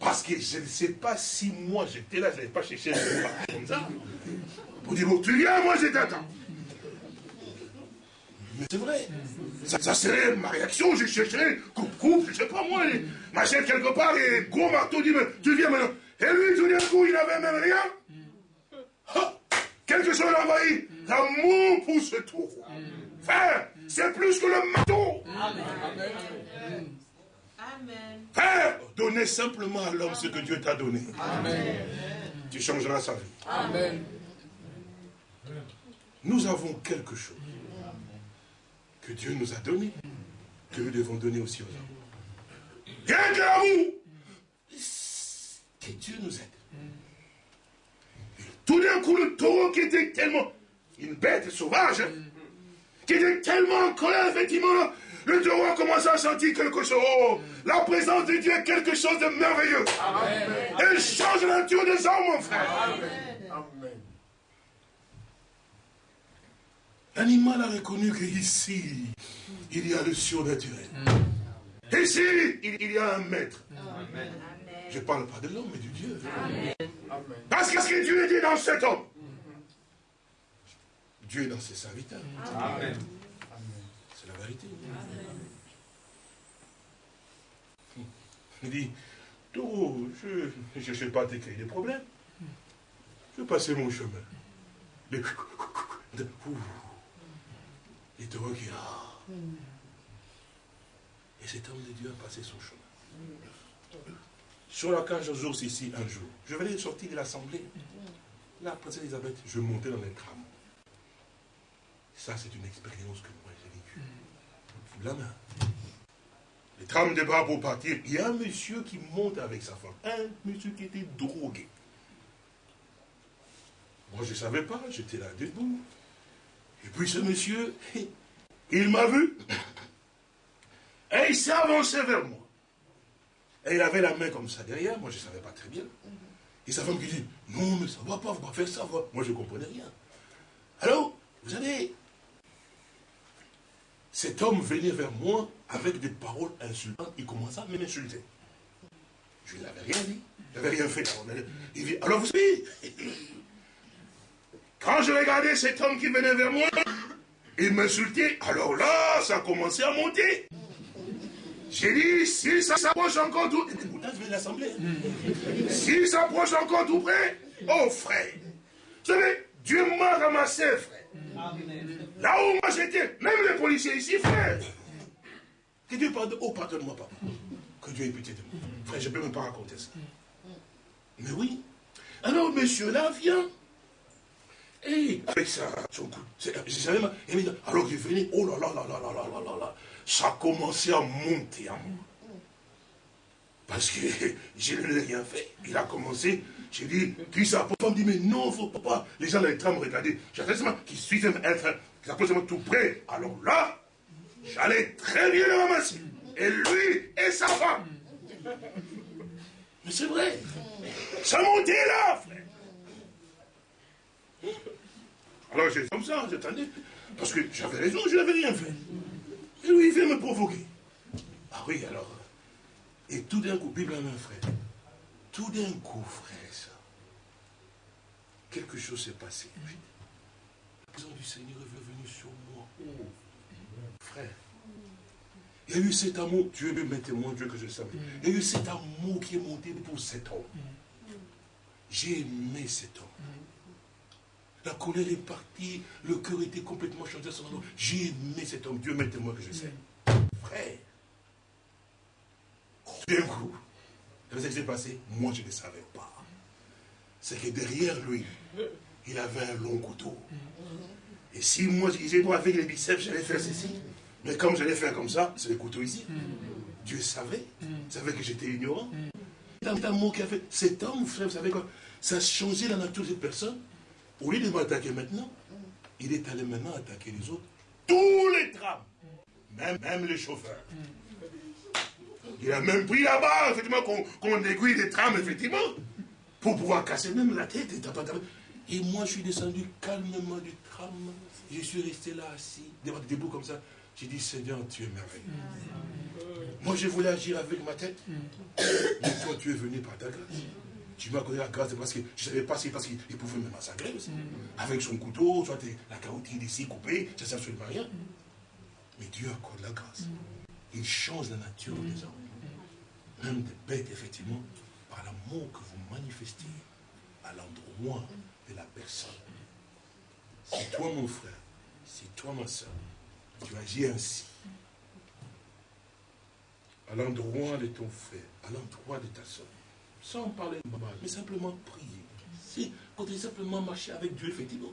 Parce que je ne sais pas si moi j'étais là, je n'avais pas cherché comme ça. Pour dire, bon, tu viens, moi je t'attends. Mais c'est vrai. Ça, serait ma réaction, je chercherais, coupe, coupe, je ne sais pas moi, machette quelque part, et gros marteau dit, mais tu viens maintenant. Et lui, tout d'un coup, il n'avait même rien. quelque chose l'a envahi. L'amour pour ce taureau. Frère, c'est plus que le marteau. Amen. Frère, donnez simplement à l'homme ce que Dieu t'a donné. Amen. Tu changeras sa vie. Amen. Nous avons quelque chose que Dieu nous a donné, que nous devons donner aussi aux hommes. Rien que l'amour que Dieu nous aide. Tout d'un coup, le taureau qui était tellement une bête sauvage, qui était tellement en colère, effectivement, le a commencé à sentir quelque chose. La présence de Dieu est quelque chose de merveilleux. Elle change la nature des hommes, mon frère. Amen. L'animal a reconnu qu'ici, il y a le surnaturel. Ici, il y a un maître. Amen. Je ne parle pas de l'homme, mais du Dieu. Parce que ce que Dieu dit dans cet homme, Dieu est dans ses serviteurs. C'est Il dit, Taureau, je ne cherchais pas te créer des problèmes. Je passais mon chemin. Et qui a. Et cet homme de Dieu a passé son chemin. Sur la cage aux ours ici, un jour, je venais de sortir de l'assemblée. La princesse Elisabeth, je montais dans les trams. Ça, c'est une expérience que. La main. Les trams débarquent pour partir. Il y a un monsieur qui monte avec sa femme. Un monsieur qui était drogué. Moi, je ne savais pas, j'étais là debout. Et puis ce monsieur, il m'a vu. Et il s'est avancé vers moi. Et il avait la main comme ça derrière, moi je ne savais pas très bien. Et sa femme qui dit, non mais ça ne va pas, vous va faire ça. Moi je ne comprenais rien. Alors, vous savez, cet homme venait vers moi avec des paroles insultantes, il commença à m'insulter. Je n'avais rien dit, je n'avais rien fait. Alors vous savez, quand je regardais cet homme qui venait vers moi, il m'insultait, alors là, ça a commencé à monter. J'ai dit, s'il s'approche encore tout... l'assemblée. S'il s'approche encore tout près, oh frère. Vous savez, Dieu m'a ramassé, frère. Là où moi j'étais, même les policiers ici, frère. Que Dieu pardonne. Oh, pardonne-moi, papa. Que Dieu ait pitié de moi. Frère, je ne peux même pas raconter ça. Mais oui. Alors, monsieur là vient. Et avec ça, son coup, alors qu'il venait, oh là là là là là là là là ça a commencé à monter à moi. Parce que je n'ai rien fait. Il a commencé, j'ai dit, puis ça, papa me dit, mais non, faut pas. Les gens train de me regarder. J'attendais seulement qu'ils suivent un qu'ils approchent tout près. Alors là, j'allais très bien le ramasser. Et lui et sa femme. Mais c'est vrai. Ça montait là, frère. Alors j'ai comme ça, j'attendais. Parce que j'avais raison, je n'avais rien fait. Et lui, il vient me provoquer. Ah oui, alors. Et tout d'un coup, Bible à main, frère. Tout d'un coup, frère, ça. Quelque chose s'est passé. Du Seigneur est venue sur moi. Frère. Il y a eu cet amour, Dieu me mettait mon Dieu que je savais. Il y a eu cet amour qui est monté pour cet homme. J'ai aimé cet homme. La colère est partie, le cœur était complètement changé à son nom. J'ai aimé cet homme, Dieu mettez moi que je sais. Frère, d'un coup, qu'est-ce qui s'est passé? Moi, je ne savais pas. C'est que derrière lui, il avait un long couteau. Et si moi, avec les biceps, j'allais faire ceci. Mais comme j'allais faire comme ça, c'est le couteau ici. Dieu savait. Il savait que j'étais ignorant. Fait. Cet homme, frère, vous savez quoi Ça a changé la nature de cette personne. Au lieu de m'attaquer maintenant, il est allé maintenant attaquer les autres. Tous les trams. Même, même les chauffeurs. Il a même pris là-bas, effectivement, qu'on aiguille des trams, effectivement, pour pouvoir casser même la tête. Et moi, je suis descendu calmement du tram. Je suis resté là assis, debout comme ça. J'ai dit, Seigneur, tu es merveilleux. Moi, je voulais agir avec ma tête. Mais toi, tu es venu par ta grâce. Tu m'as connu la grâce parce que je ne savais pas si parce qu'il pouvait me massacrer aussi. Mm. Avec son couteau, soit la carotide ici coupée, ça ne sert absolument rien. Mais Dieu accorde la grâce. Mm. Il change la nature des hommes. Même des bêtes, effectivement, par l'amour que vous manifestez à l'endroit de la personne. Si toi, mon frère, si toi, ma soeur, tu agis ainsi, à l'endroit de ton frère, à l'endroit de ta soeur, sans parler mal, mais simplement prier. Si, quand il simplement marcher avec Dieu, effectivement.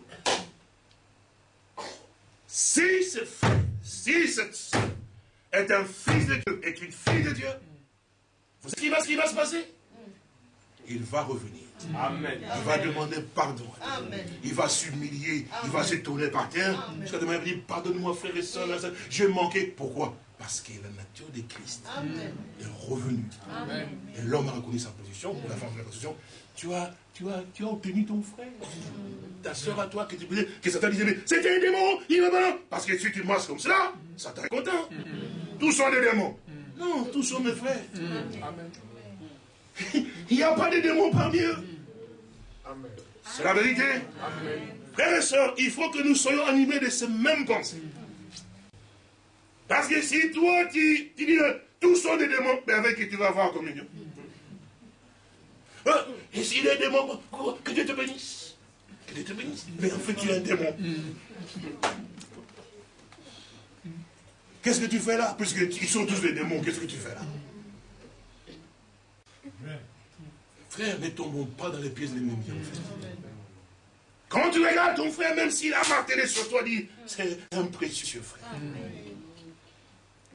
Si ce frère, si cette soeur est un fils de Dieu, est une fille de Dieu, vous savez ce qui va, se passer? Il va revenir. Amen. Il va demander pardon. Amen. Il va s'humilier. Il va se tourner par terre. Jusqu'à demain, il va dire Pardonne-moi, frère et soeur. J'ai manqué. Pourquoi? Parce que la nature de Christ est revenue. Et l'homme a reconnu sa position, ou la femme a la position. Tu as, tu, as, tu as obtenu ton frère. Ta soeur à toi, que tu disais, que Satan disait, mais c'était un démon, il va pas. Parce que si tu masques comme cela, Satan est content. Tous sont des démons. Non, tous sont mes frères. Il n'y a pas de démons parmi eux. C'est la vérité. Frères et sœurs, il faut que nous soyons animés de ces mêmes pensées. Parce que si toi, tu, dis, tous sont des démons, mais avec qui tu vas avoir communion? Hein? Et s'il est démon, que Dieu te bénisse. Que Dieu te bénisse. Mais en fait, tu es un démon. Qu'est-ce que tu fais là? Puisqu'ils sont tous des démons, qu'est-ce que tu fais là? Frère, ne tombons pas dans les pièces de l'ennemi. Quand tu regardes ton frère, même s'il a martelé sur toi, dit, c'est un précieux frère.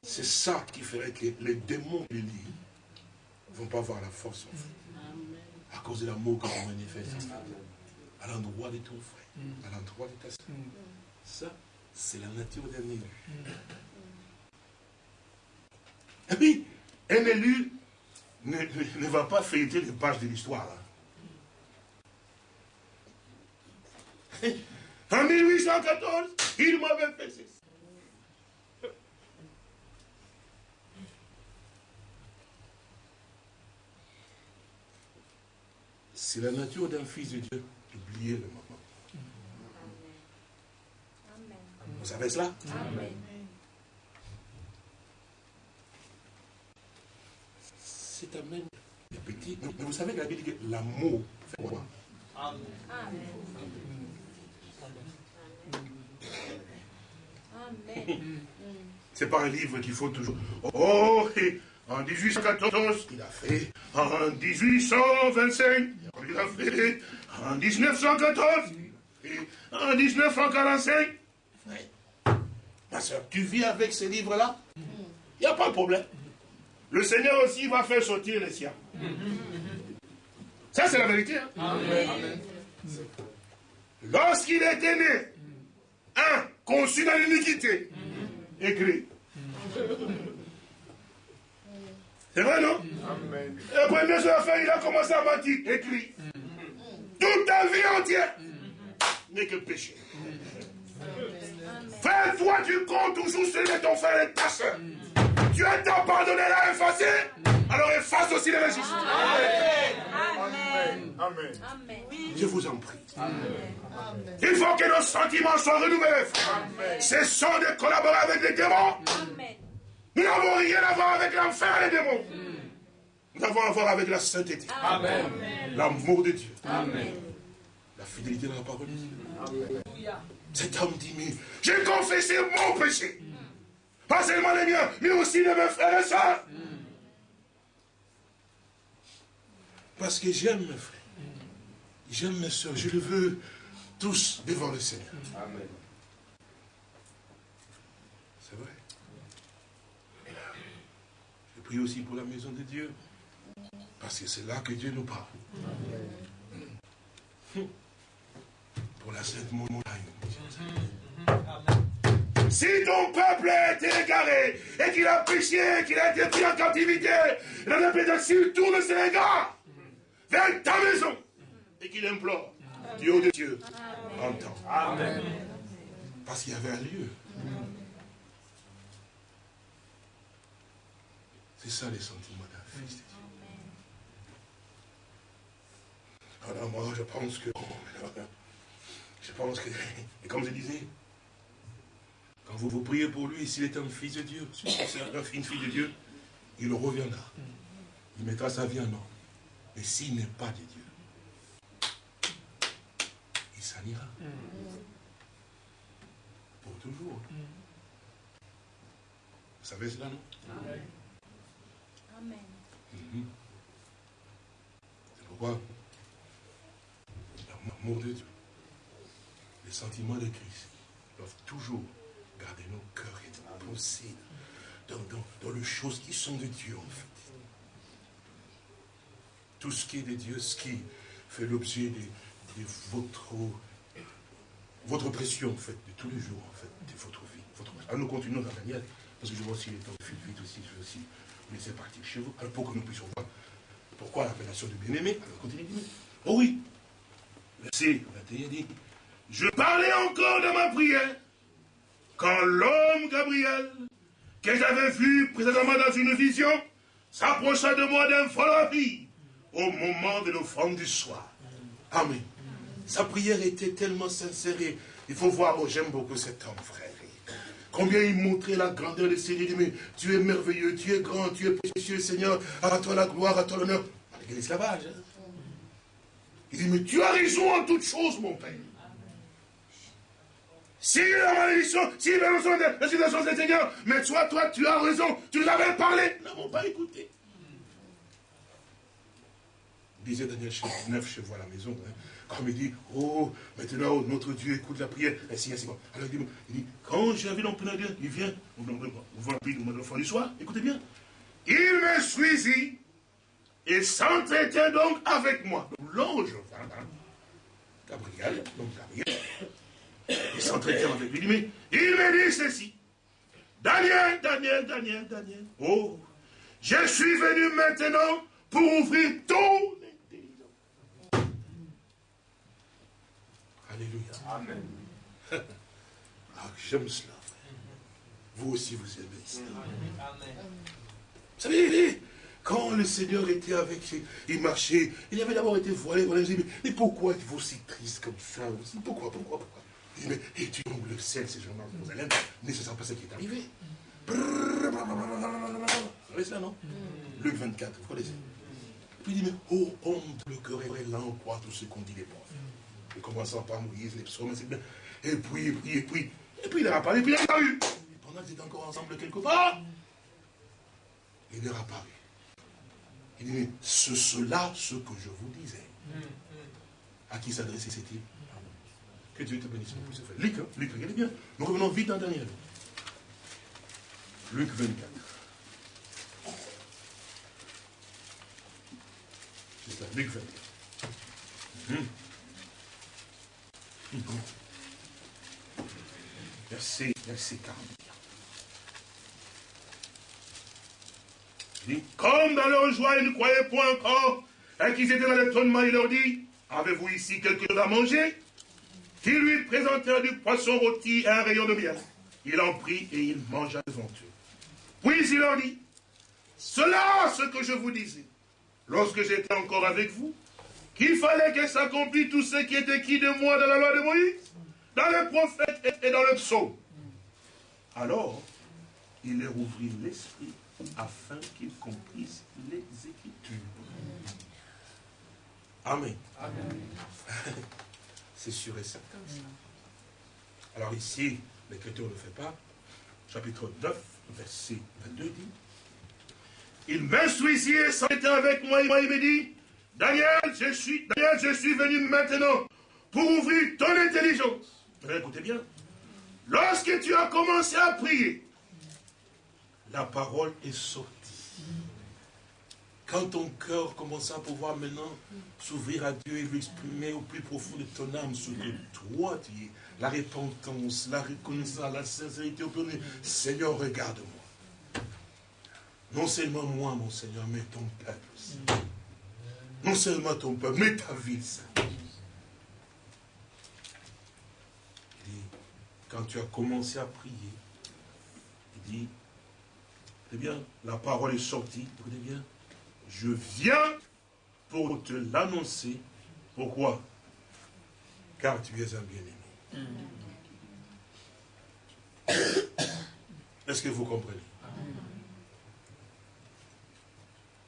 C'est ça qui ferait que les démons qui ne vont pas avoir la force en fait. À cause de l'amour que tu manifestes à l'endroit de ton frère, à l'endroit de ta soeur. Ça, c'est la nature d'un élu. Et puis, un élu ne, va pas feuilleter les pages de l'histoire. Hein. En 1814, il m'avait fait ceci. C'est la nature d'un fils de Dieu d'oublier le moment. Vous savez cela? Amen. C'est Amen. Petit, mais vous savez que la Bible dit que l'amour fait quoi? Amen. Amen. C'est pas un livre qu'il faut toujours. Oh, en 1814, il a fait. En 1825, il a fait. En 1914, et en 1945. Ma soeur, tu vis avec ces livres-là Il n'y a pas de problème. Le Seigneur aussi va faire sortir les siens. Ça, c'est la vérité. Hein? Lorsqu'il était né, un, conçu dans l'iniquité, écrit. C'est vrai, non? Amen. Le premier jour à il a commencé à mentir, écrit. Toute ta vie entière n'est que péché. Fais-toi du compte toujours celui de ton frère et ta soeur. Dieu t'a pardonné, l'a effacé. Alors efface aussi les registres. Amen. Amen. Amen. Je vous en prie. Amen. Il faut que nos sentiments soient renouvelés. Cessons de collaborer avec les démons. Nous n'avons rien à voir avec l'enfer et les démons. Nous avons à voir avec la sainteté. L'amour de Dieu. La fidélité dans la parole de Dieu. Cet homme dit, mais j'ai confessé mon péché. Pas seulement les miens, mais aussi les mes frères et sœurs. Parce que j'aime mes frères. J'aime mes soeurs. Je le veux tous devant le Seigneur. Amen. C'est vrai. Je prie aussi pour la maison de Dieu. Parce que c'est là que Dieu nous parle. Pour la sainte montagne. Si ton peuple a été égaré et qu'il a péché, qu'il a été pris en captivité, la répétition tourne ses regards vers ta maison et qu'il implore, Dieu de Dieu, entend. Amen. Parce qu'il y avait un lieu. C'est ça les sentiments d'un fils de Dieu. Alors moi, je pense que... Je pense que... Et comme je disais, quand vous vous priez pour lui, s'il est un fils de Dieu, si c'est une fille de Dieu, il reviendra. Il mettra sa vie en ordre. Mais s'il n'est pas de Dieu, il s'en ira. Pour toujours. Vous savez cela, non? Amen. Amen. Mhm. C'est pourquoi l'amour de Dieu, les sentiments de Christ doivent toujours garder nos cœurs nos pensées dans, dans, les choses qui sont de Dieu, en fait. Tout ce qui est de Dieu, ce qui fait l'objet de, votre, votre pression, en fait, de tous les jours, en fait, de votre vie. Votre... Alors nous continuons dans Daniel, parce que je vois aussi les temps fuient vite aussi, je vais aussi vous laisser partir chez vous, alors pour que nous puissions voir pourquoi l'appellation de bien-aimé. Alors continue. Oh oui, verset 21 dit, je parlais encore dans ma prière quand l'homme Gabriel, que j'avais vu précédemment dans une vision, s'approcha de moi d'un vie au moment de l'offrande du soir. Amen. Sa prière était tellement sincère. Il faut voir, oh, j'aime beaucoup cet homme, frère. Combien il montrait la grandeur de. Il dit, mais tu es merveilleux, tu es grand, tu es précieux, Seigneur. À toi la gloire, à toi l'honneur. L'église l'esclavage. Hein. Il dit, mais tu as raison en toutes choses, mon Père. Si la malédiction, si la situation des Seigneur, mais toi, toi, tu as raison, tu nous avais parlé, nous n'avons pas écouté. Disait Daniel 9 chez vous à la maison, hein, comme il dit, oh, maintenant notre Dieu écoute la prière, ainsi, ainsi. Alors il dit, il dit quand j'ai vu l'empreneur, il vient, on voit le enfant du soir, écoutez bien, il me suisit et s'entretient donc avec moi. L'ange, Gabriel, donc Gabriel, il s'entretient avec lui. Mais il me dit ceci. Daniel, Daniel, Daniel, Daniel. Oh, je suis venu maintenant pour ouvrir ton intelligence. Alléluia. Amen. ah, j'aime cela. Vous aussi, vous aimez cela. Amen. Vous savez, quand le Seigneur était avec, il marchait, il avait d'abord été voilé, voilà, mais, mais pourquoi êtes-vous si triste comme ça? Pourquoi, pourquoi, pourquoi? Il et tu le ciel, ces gens-là, Jérusalem, mais ce n'est pas ce qui est arrivé. Vous savez ça, non? Luc 24, vous connaissez? Puis il dit, mais oh, honte, le cœur est là, on croit tout ce qu'on dit les pauvres. Et commençant par Moïse, les psaumes, c'est bien. Et puis, et puis, et puis, et puis il a apparu, et puis il a eu. Et pendant qu'ils étaient encore ensemble quelque part, il est apparu. Il dit, c'est cela ce que je vous disais. À qui s'adressait-il Que Dieu te bénisse pour ce fait. Luc, hein, Luc, regardez bien. Nous revenons vite en Daniel. Luc 24. C'est ça, Luc 24. Hum. Verset, verset 40. comme dans leur joie, ils ne croyaient point encore, et qu'ils étaient dans l'étonnement, il leur dit, avez-vous ici quelque chose à manger? Qu'ils lui présentèrent du poisson rôti et un rayon de miel. Il en prit et il mangea devant eux. Puis il leur dit, cela ce que je vous disais, lorsque j'étais encore avec vous, qu'il fallait que s'accomplisse tout ce qui était écrit de moi dans la loi de Moïse, dans les prophètes et dans le psaume. Alors, il leur ouvrit l'esprit afin qu'ils comprissent les Écritures. Amen. C'est sûr et certain. Alors ici, l'Écriture ne le fait pas. Chapitre 9, verset 22 dit, il m'instruit ici et s'était avec moi, il m'a dit, Daniel, je suis, Daniel, je suis venu maintenant pour ouvrir ton intelligence. Écoutez bien. Lorsque tu as commencé à prier, la parole est sortie. Quand ton cœur commence à pouvoir maintenant s'ouvrir à Dieu et lui exprimer au plus profond de ton âme ce que toi tu es, la repentance, la reconnaissance, la sincérité au Seigneur, regarde-moi. Non seulement moi, mon Seigneur, mais ton peuple aussi. Non seulement ton peuple, mais ta vie, Seigneur. Il dit, quand tu as commencé à prier, il dit, eh bien, la parole est sortie, écoutez bien, je viens pour te l'annoncer. Pourquoi? Car tu es un bien-aimé. Est-ce que vous comprenez?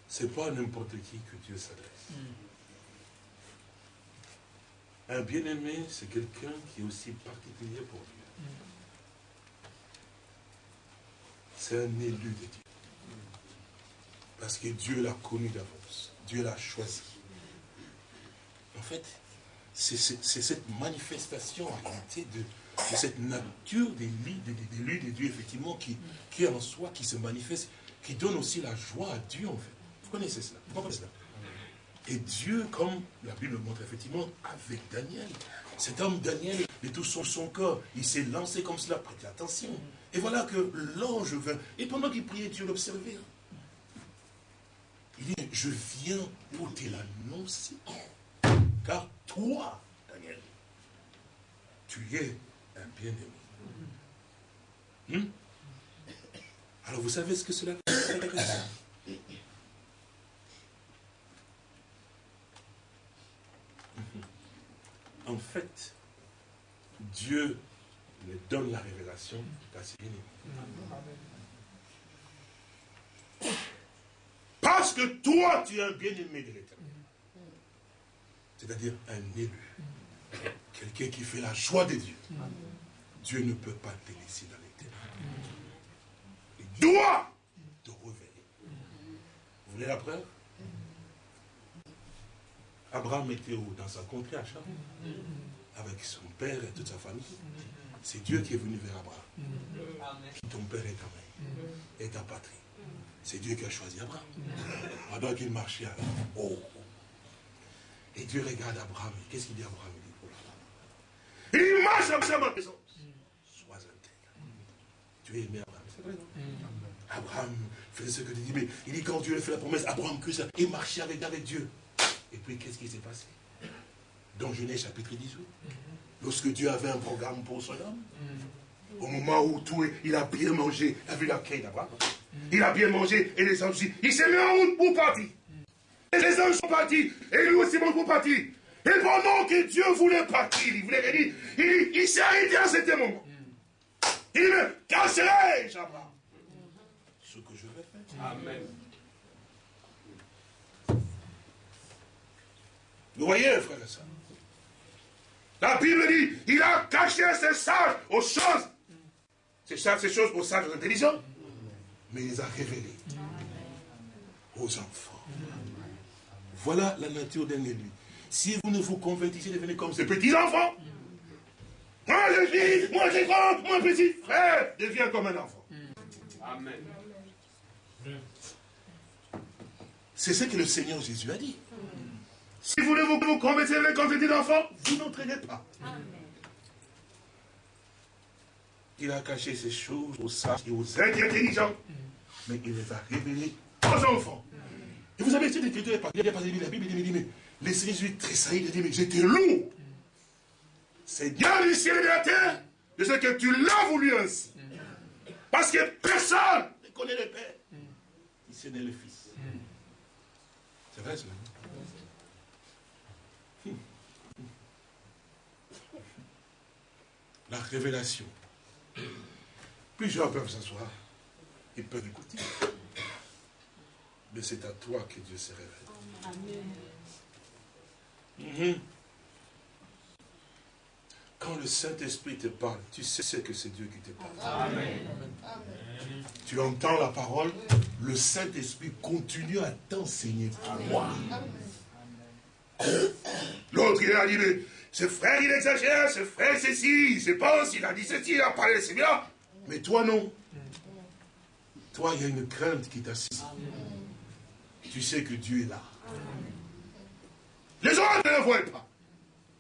C'est pas n'importe qui que Dieu s'adresse. Un bien-aimé, c'est quelqu'un qui est aussi particulier pour Dieu. c'est un élu de Dieu. Parce que Dieu l'a connu d'avance. Dieu l'a choisi. En fait, c'est cette manifestation en réalité de, cette nature des élus de Dieu, effectivement, qui, est en soi, qui se manifeste, qui donne aussi la joie à Dieu, en fait. Vous connaissez cela Vous connaissez cela? Et Dieu, comme la Bible le montre effectivement, avec Daniel. Cet homme Daniel, de tout son, son corps, il s'est lancé comme cela, prêtez attention. Et voilà que l'ange vint. Et pendant qu'il priait, Dieu l'observait. Il dit, je viens pour te l'annoncer. Car toi, Daniel, tu es un bien-aimé. Hmm? Alors vous savez ce que cela veut En fait, Dieu me donne la révélation qu'à ses Parce que toi, tu es un bien-aimé de l'éternel. c'est-à-dire un élu, quelqu'un qui fait la joie de Dieu, Dieu ne peut pas te laisser dans ténèbres. Il doit te révéler. Vous voulez la preuve? Abraham était dans sa contrée à avec son père et toute sa famille. C'est Dieu qui est venu vers Abraham. Ton père est ta mère, et ta patrie. C'est Dieu qui a choisi Abraham. Pendant qu'il marchait alors. Oh. Et Dieu regarde Abraham. Qu'est-ce qu'il dit à Abraham? Il dit, oh Il marche à ma maison. Sois intègre. Tu es aimé Abraham. C'est vrai, non? Abraham faisait ce que tu dis. Mais il dit, quand Dieu a fait la promesse, Abraham que ça. Il marchait avec, avec Dieu. Et puis, qu'est-ce qui s'est passé? Dans Genèse chapitre 18. Lorsque Dieu avait un programme pour son homme, au moment où tout, il a bien mangé, il a vu la d'Abraham. Il a bien mangé et les anges, il s'est mis en route pour partir. Et les anges sont partis, et lui aussi pour partir. Et pendant que Dieu voulait partir, il voulait dire, il, il s'est arrêté à ce moment. Il casserai-je, Abraham? Ce que je vais faire. Amen. Vous voyez, frère et soeur La Bible dit, il a caché ses sages aux choses. Ces, ces choses aux sages intelligents mais il les a révélés aux enfants. Voilà la nature d'un élu. Si vous ne vous convertissez, devenez comme ces petits-enfants. Moi je suis, moi je grand, moi petit frère, deviens comme un enfant. Amen. C'est ce que le Seigneur Jésus a dit. Si vous ne vous convertissez comme petit enfant, vous n'entraînez pas. Il a caché ces choses aux sages et aux intelligents mais il les a révélés aux enfants. Et vous avez cette écriture, il y a pas la Bible, il dit, mais les Jésus tressaillit, il dit, mais j'étais lourd. Seigneur du ciel et de la terre, je sais que tu l'as voulu ainsi. Parce que personne ne connaît le Père. Il s'est né le Fils. C'est vrai, cela. La révélation. Plusieurs peuvent s'asseoir. Ils peuvent écouter. Mais c'est à toi que Dieu se révèle. Mhm. Quand le Saint-Esprit te parle, tu sais que c'est Dieu qui te parle. Tu entends la parole, le Saint-Esprit continue à t'enseigner toi. L'autre, il a dit, ce frère, il exagère, ce frère, c'est ci, il se pense, il a dit ceci, il a parlé de c'est bien. Mais toi, non. Toi, il y a une crainte qui t'assiste. Tu sais que Dieu est là. Les autres ne le voient pas.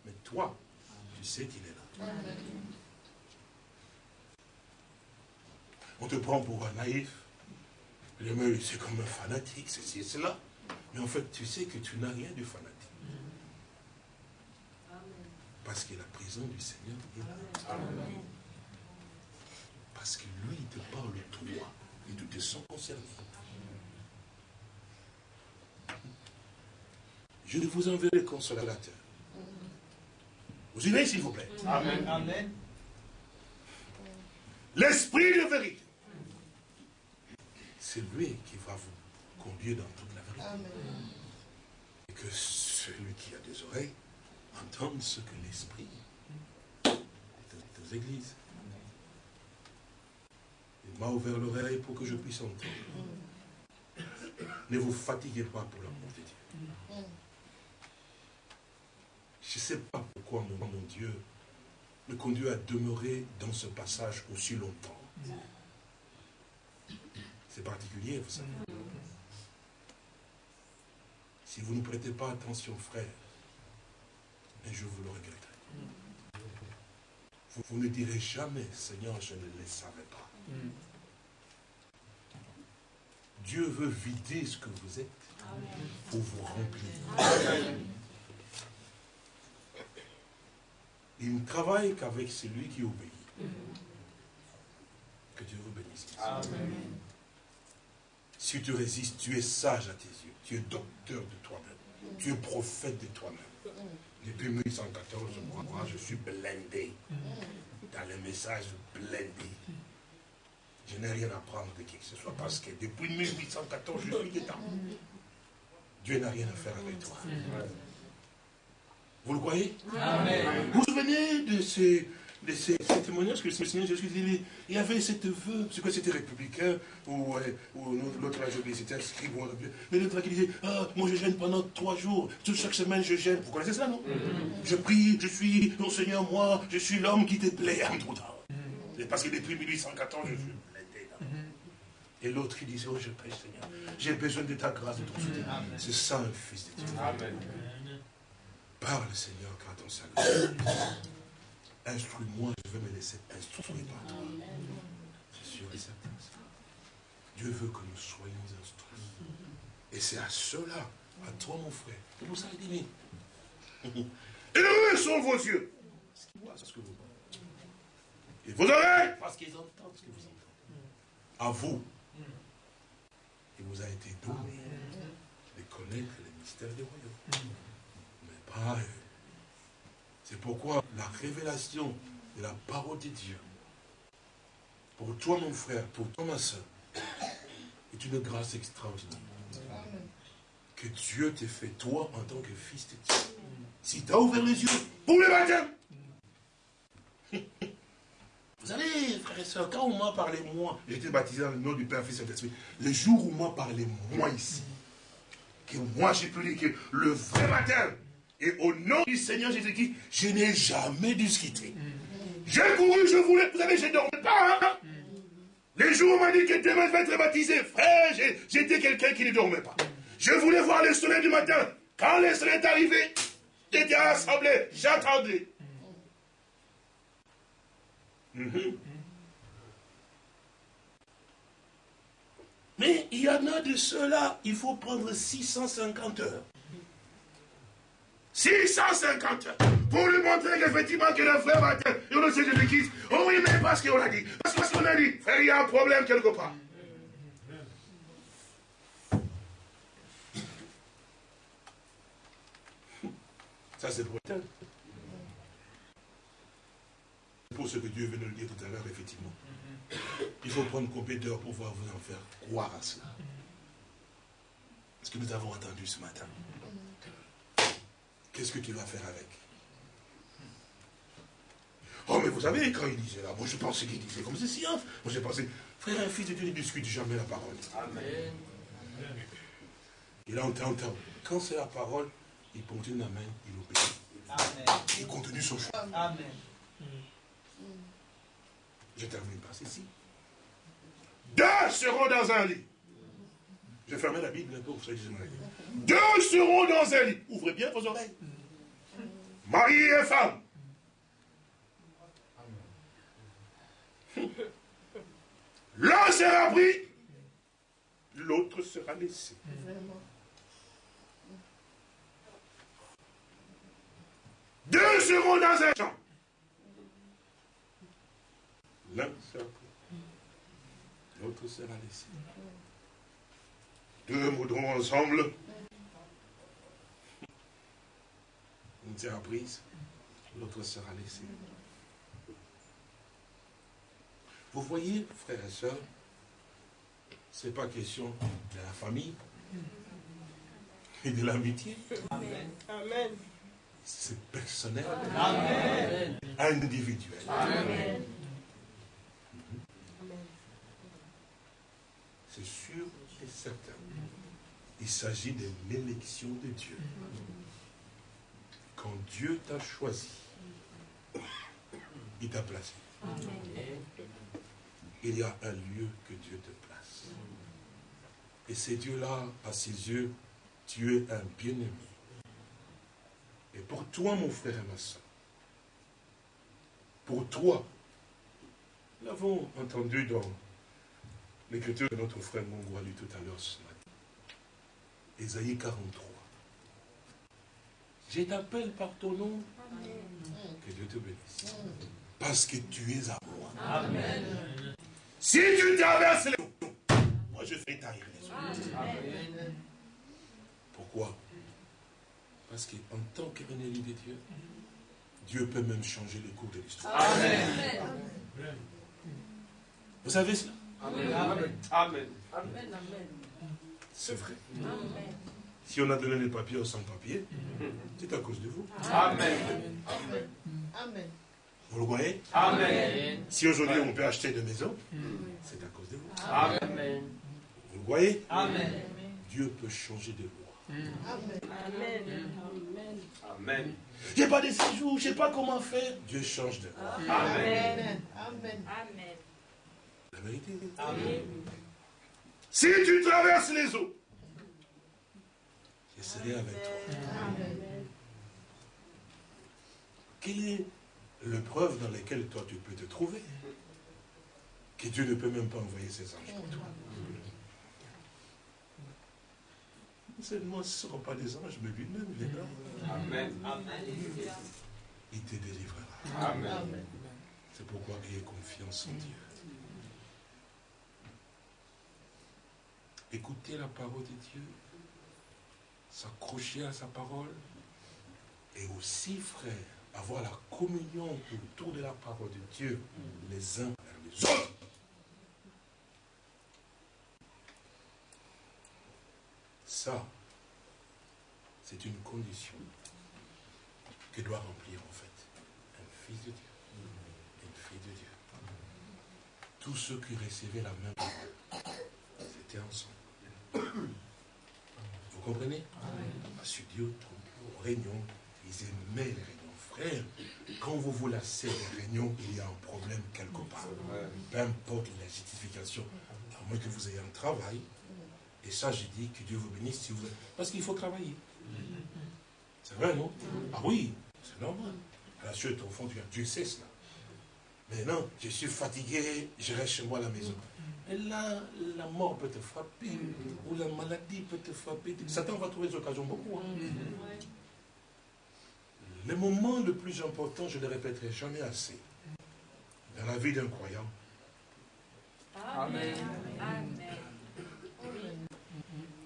Mais toi, tu sais qu'il est là. On te prend pour un naïf. C'est comme un fanatique, ceci et cela. Mais en fait, tu sais que tu n'as rien de fanatique. Parce que la prison du Seigneur est là. Parce que lui, il te parle toi et tout est sans concernés. Je vous enverrai consolateur. Vous unissez, s'il vous plaît. Amen. Amen. L'esprit de vérité. C'est lui qui va vous conduire dans toute la vérité. Amen. Et que celui qui a des oreilles entende ce que l'esprit est églises. Il m'a ouvert l'oreille pour que je puisse entendre. Ne vous fatiguez pas pour l'amour de Dieu. Je ne sais pas pourquoi mon Dieu me conduit à demeurer dans ce passage aussi longtemps. C'est particulier, vous savez. Si vous ne prêtez pas attention, frère, je vous le regretterai. Vous, vous ne direz jamais, Seigneur, je ne le savais pas. Dieu veut vider ce que vous êtes pour vous remplir. Il ne travaille qu'avec celui qui obéit. Que Dieu vous bénisse. Si tu résistes, tu es sage à tes yeux. Tu es docteur de toi-même. Tu es prophète de toi-même. Depuis 1814, moi, je suis blindé dans les messages blindés. Je n'ai rien à prendre de qui que ce soit parce que depuis 1814, je suis dedans. Dieu n'a rien à faire avec toi. Vous le croyez? Vous vous souvenez de ces, de ces, témoignages que le Seigneur Jésus dit Il y avait cette vœu, c'est quoi c'était républicain, ou, ou l'autre là, c'était inscrit, mais l'autre qui disait Ah, moi je gêne pendant trois jours, chaque semaine je gêne. Vous connaissez ça, non? Mm-hmm. Je prie, je suis, mon Seigneur, moi, je suis l'homme qui te plaît, tout mm-hmm. Parce que depuis 1814, je suis et l'autre qui disait, oh je prie Seigneur, j'ai besoin de ta grâce, de ton soutien. C'est ça un fils de Dieu. Amen. Parle Seigneur quand on s'agresse. Instruis-moi, je veux me laisser instruire par toi. C'est sûr et certain. Dieu veut que nous soyons instruits. Et c'est à cela, à toi mon frère, que vous allez dire. Et eux sont vos yeux. Ce qu'ils voient, c'est ce que vous voyez. Et vos oreilles, parce qu'ils entendent ce que vous entendez. À vous, il vous a été donné de connaître les mystères du royaume. Mais pas eux. C'est pourquoi la révélation de la parole de Dieu, pour toi mon frère, pour toi ma soeur, est une grâce extraordinaire. Que Dieu t'ait fait toi en tant que fils de Dieu. Si tu as ouvert les yeux pour le baptême, vous savez, frères et sœurs, quand on m'a parlé moi, j'étais baptisé dans le nom du Père, Fils et Saint-Esprit. Le jour où on m'a parlé moi ici, que moi j'ai pu dire que le vrai baptême, et au nom du Seigneur Jésus-Christ, je n'ai jamais quitter. J'ai couru, je voulais, vous savez, je ne dormais pas. Hein? Les jours où on m'a dit que demain je vais être baptisé, frère, j'étais quelqu'un qui ne dormait pas. Je voulais voir le soleil du matin. Quand le soleil est arrivé, j'étais rassemblé, j'attendais. Mhm. Mais il y en a de ceux-là, il faut prendre 650 heures. 650 heures pour lui montrer qu'effectivement que le frère va et on sait Jésus-Christ. Oh oui, mais parce qu'on a dit. Parce qu'on a dit, frère, il y a un problème quelque part. Ça, c'est pour pour ce que Dieu veut nous dire tout à l'heure, effectivement. Il faut prendre combien d'heures pour pouvoir vous en faire croire à cela? Ce que nous avons entendu ce matin? Qu'est-ce que tu vas faire avec? Oh, mais vous savez, quand il disait là, moi je pensais qu'il disait comme ceci. Hein. Moi j'ai pensé, frère, un fils de Dieu ne discute jamais la parole. Amen. Il entend, quand c'est la parole, il continue la main, il obéit. Amen. Il continue son choix. Amen. Je termine par ceci. Deux seront dans un lit. Je ferme la Bible un peu, vous savez, Deux seront dans un lit. Ouvrez bien vos oreilles. Mari et femme. L'un sera pris, l'autre sera laissé. Deux seront dans un champ. L'un sera pris, l'autre sera laissé. Deux moudront ensemble. Une sera prise, l'autre sera laissée. Vous voyez, frères et sœurs, ce n'est pas question de la famille et de l'amitié. Amen. C'est personnel. Amen. Individuel. Amen. c'est sûr et certain. Il s'agit de l'élection de Dieu. Quand Dieu t'a choisi, il t'a placé. Il y a un lieu que Dieu te place. Et c'est Dieu-là, à ses yeux, tu es un bien-aimé. Et pour toi, mon frère et ma soeur, pour toi, nous l'avons entendu dans L'écriture de notre frère Mongo a lu tout à l'heure. Ésaïe 43. Je t'appelle par ton nom. Que Dieu te bénisse. Parce que tu es à moi. Amen. Si tu traverses les moi je fais les Amen. Pourquoi? Parce qu'en tant qu'élu de Dieu, Dieu peut même changer le cours de l'histoire. Amen. Vous savez cela? Amen. Amen. Amen. C'est vrai. Si on a donné les papiers aux sans-papiers, c'est à cause de vous.
Amen.
Amen. Vous le voyez
Amen.
Si aujourd'hui on peut acheter des maisons, c'est à cause de vous.
Amen.
Vous le voyez
Amen.
Dieu peut changer de loi.
Amen. Amen.
J'ai pas de séjour, je sais pas comment faire. Dieu change de loi.
Amen.
Amen.
La vérité.
Amen.
Si tu traverses les eaux, je serai avec toi. Quelle est l'épreuve dans laquelle toi tu peux te trouver Que Dieu ne peut même pas envoyer ses anges pour toi? Seulement, ce ne seront pas des anges, mais lui-même, il est là.
Amen.
Il te délivrera.
Amen.
C'est pourquoi ayez confiance en Dieu. Écoutez la parole de Dieu, s'accrocher à sa parole, et aussi, frère, avoir la communion autour de la parole de Dieu, les uns vers les autres. Ça, c'est une condition que doit remplir en fait un fils de Dieu, une fille de Dieu. Tous ceux qui recevaient la même parole, c'était ensemble. Vous comprenez Parce que Dieu, aux réunions, ils aimaient les réunions. Frère, quand vous vous lassez des réunions, il y a un problème quelque part. Peu importe la justification, à moins que vous ayez un travail. Et ça, j'ai dit que Dieu vous bénisse si vous... Parce qu'il faut travailler. C'est vrai, non? Ah oui, c'est normal. À la suite, au fond, Dieu sait cela. Mais non, je suis fatigué, je reste chez moi à la maison. Et là, la mort peut te frapper, ou la maladie peut te frapper. Satan va trouver des occasions beaucoup. hein. Le moment le plus important, je ne le répéterai jamais assez, dans la vie d'un croyant,
Amen.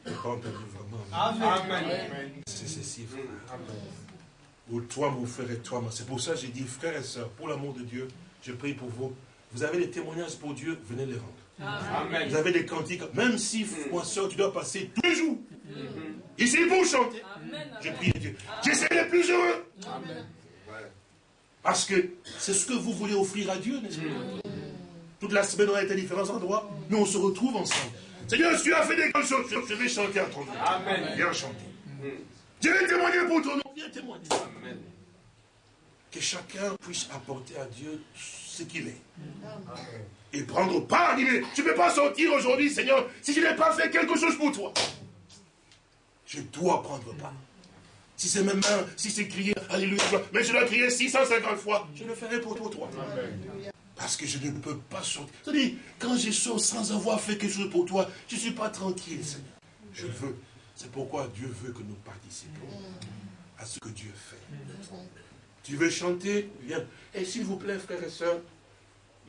pas entendu vraiment.
Amen.
C'est ceci, frère. Ou toi, mon frère, et toi, ma- C'est pour ça que j'ai dit, frères et sœurs, pour l'amour de Dieu, je prie pour vous. Vous avez des témoignages pour Dieu, venez les rendre. Vous
Amen.
avez des cantiques, même si, moi, soeur, tu dois passer tous les jours. Ici pour chanter. Je prie Dieu. J'essaie d'être plus heureux. Parce que c'est ce que vous voulez offrir à Dieu, n'est-ce pas? Toute la semaine, on a été à différents endroits, mais on se retrouve ensemble. Seigneur, tu as fait des grandes choses, je vais chanter à ton nom.
Amen.
Viens chanter. Je vais témoigner pour ton nom. Viens témoigner.
Amen.
Que chacun puisse apporter à Dieu ce qu'il est. Et prendre part. Est, je ne peux pas sortir aujourd'hui, Seigneur, si je n'ai pas fait quelque chose pour toi. Je dois prendre part. Si c'est même mains, si c'est crier Alléluia, mais je dois crier 650 fois, je le ferai pour toi. toi. Parce que je ne peux pas sortir. C'est-à-dire, quand je sors sans avoir fait quelque chose pour toi, je ne suis pas tranquille, Seigneur. Je veux. C'est pourquoi Dieu veut que nous participions à ce que Dieu fait. Tu veux chanter Viens. Et s'il vous plaît, frères et sœurs,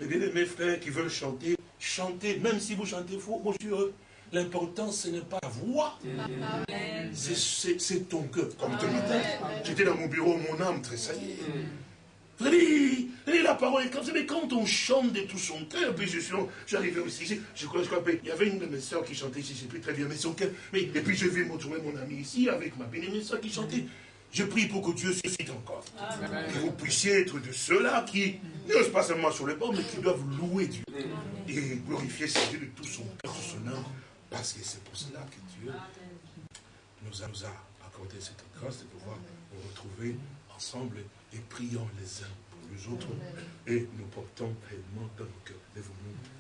mes bien-aimés frères qui veulent chanter, chantez, même si vous chantez faux, moi je suis heureux. L'important, ce n'est pas la voix, c'est- ton cœur. Comme ce matin, j'étais dans mon bureau, mon âme tressaillait. Savez, vous savez, la parole est comme ça, mais quand on chante de tout son cœur, puis je suis, j'arrivais aussi, je, je crois, je crois, il y avait une de mes soeurs qui chantait ici, je ne sais plus très bien, mais son cœur, mais, et puis je vais me trouver mon ami ici, avec ma bien-aimée soeur qui chantait. Je prie pour que Dieu suscite encore. Que vous puissiez être de ceux-là qui n'osent pas seulement sur les bords, mais qui doivent louer Dieu. Et glorifier Dieu de tout son cœur, de son âme. Parce que c'est pour cela que Dieu nous a, accordé cette grâce de pouvoir nous retrouver ensemble et prions les uns pour les autres. Et nous portons pleinement dans nos cœurs. Nous.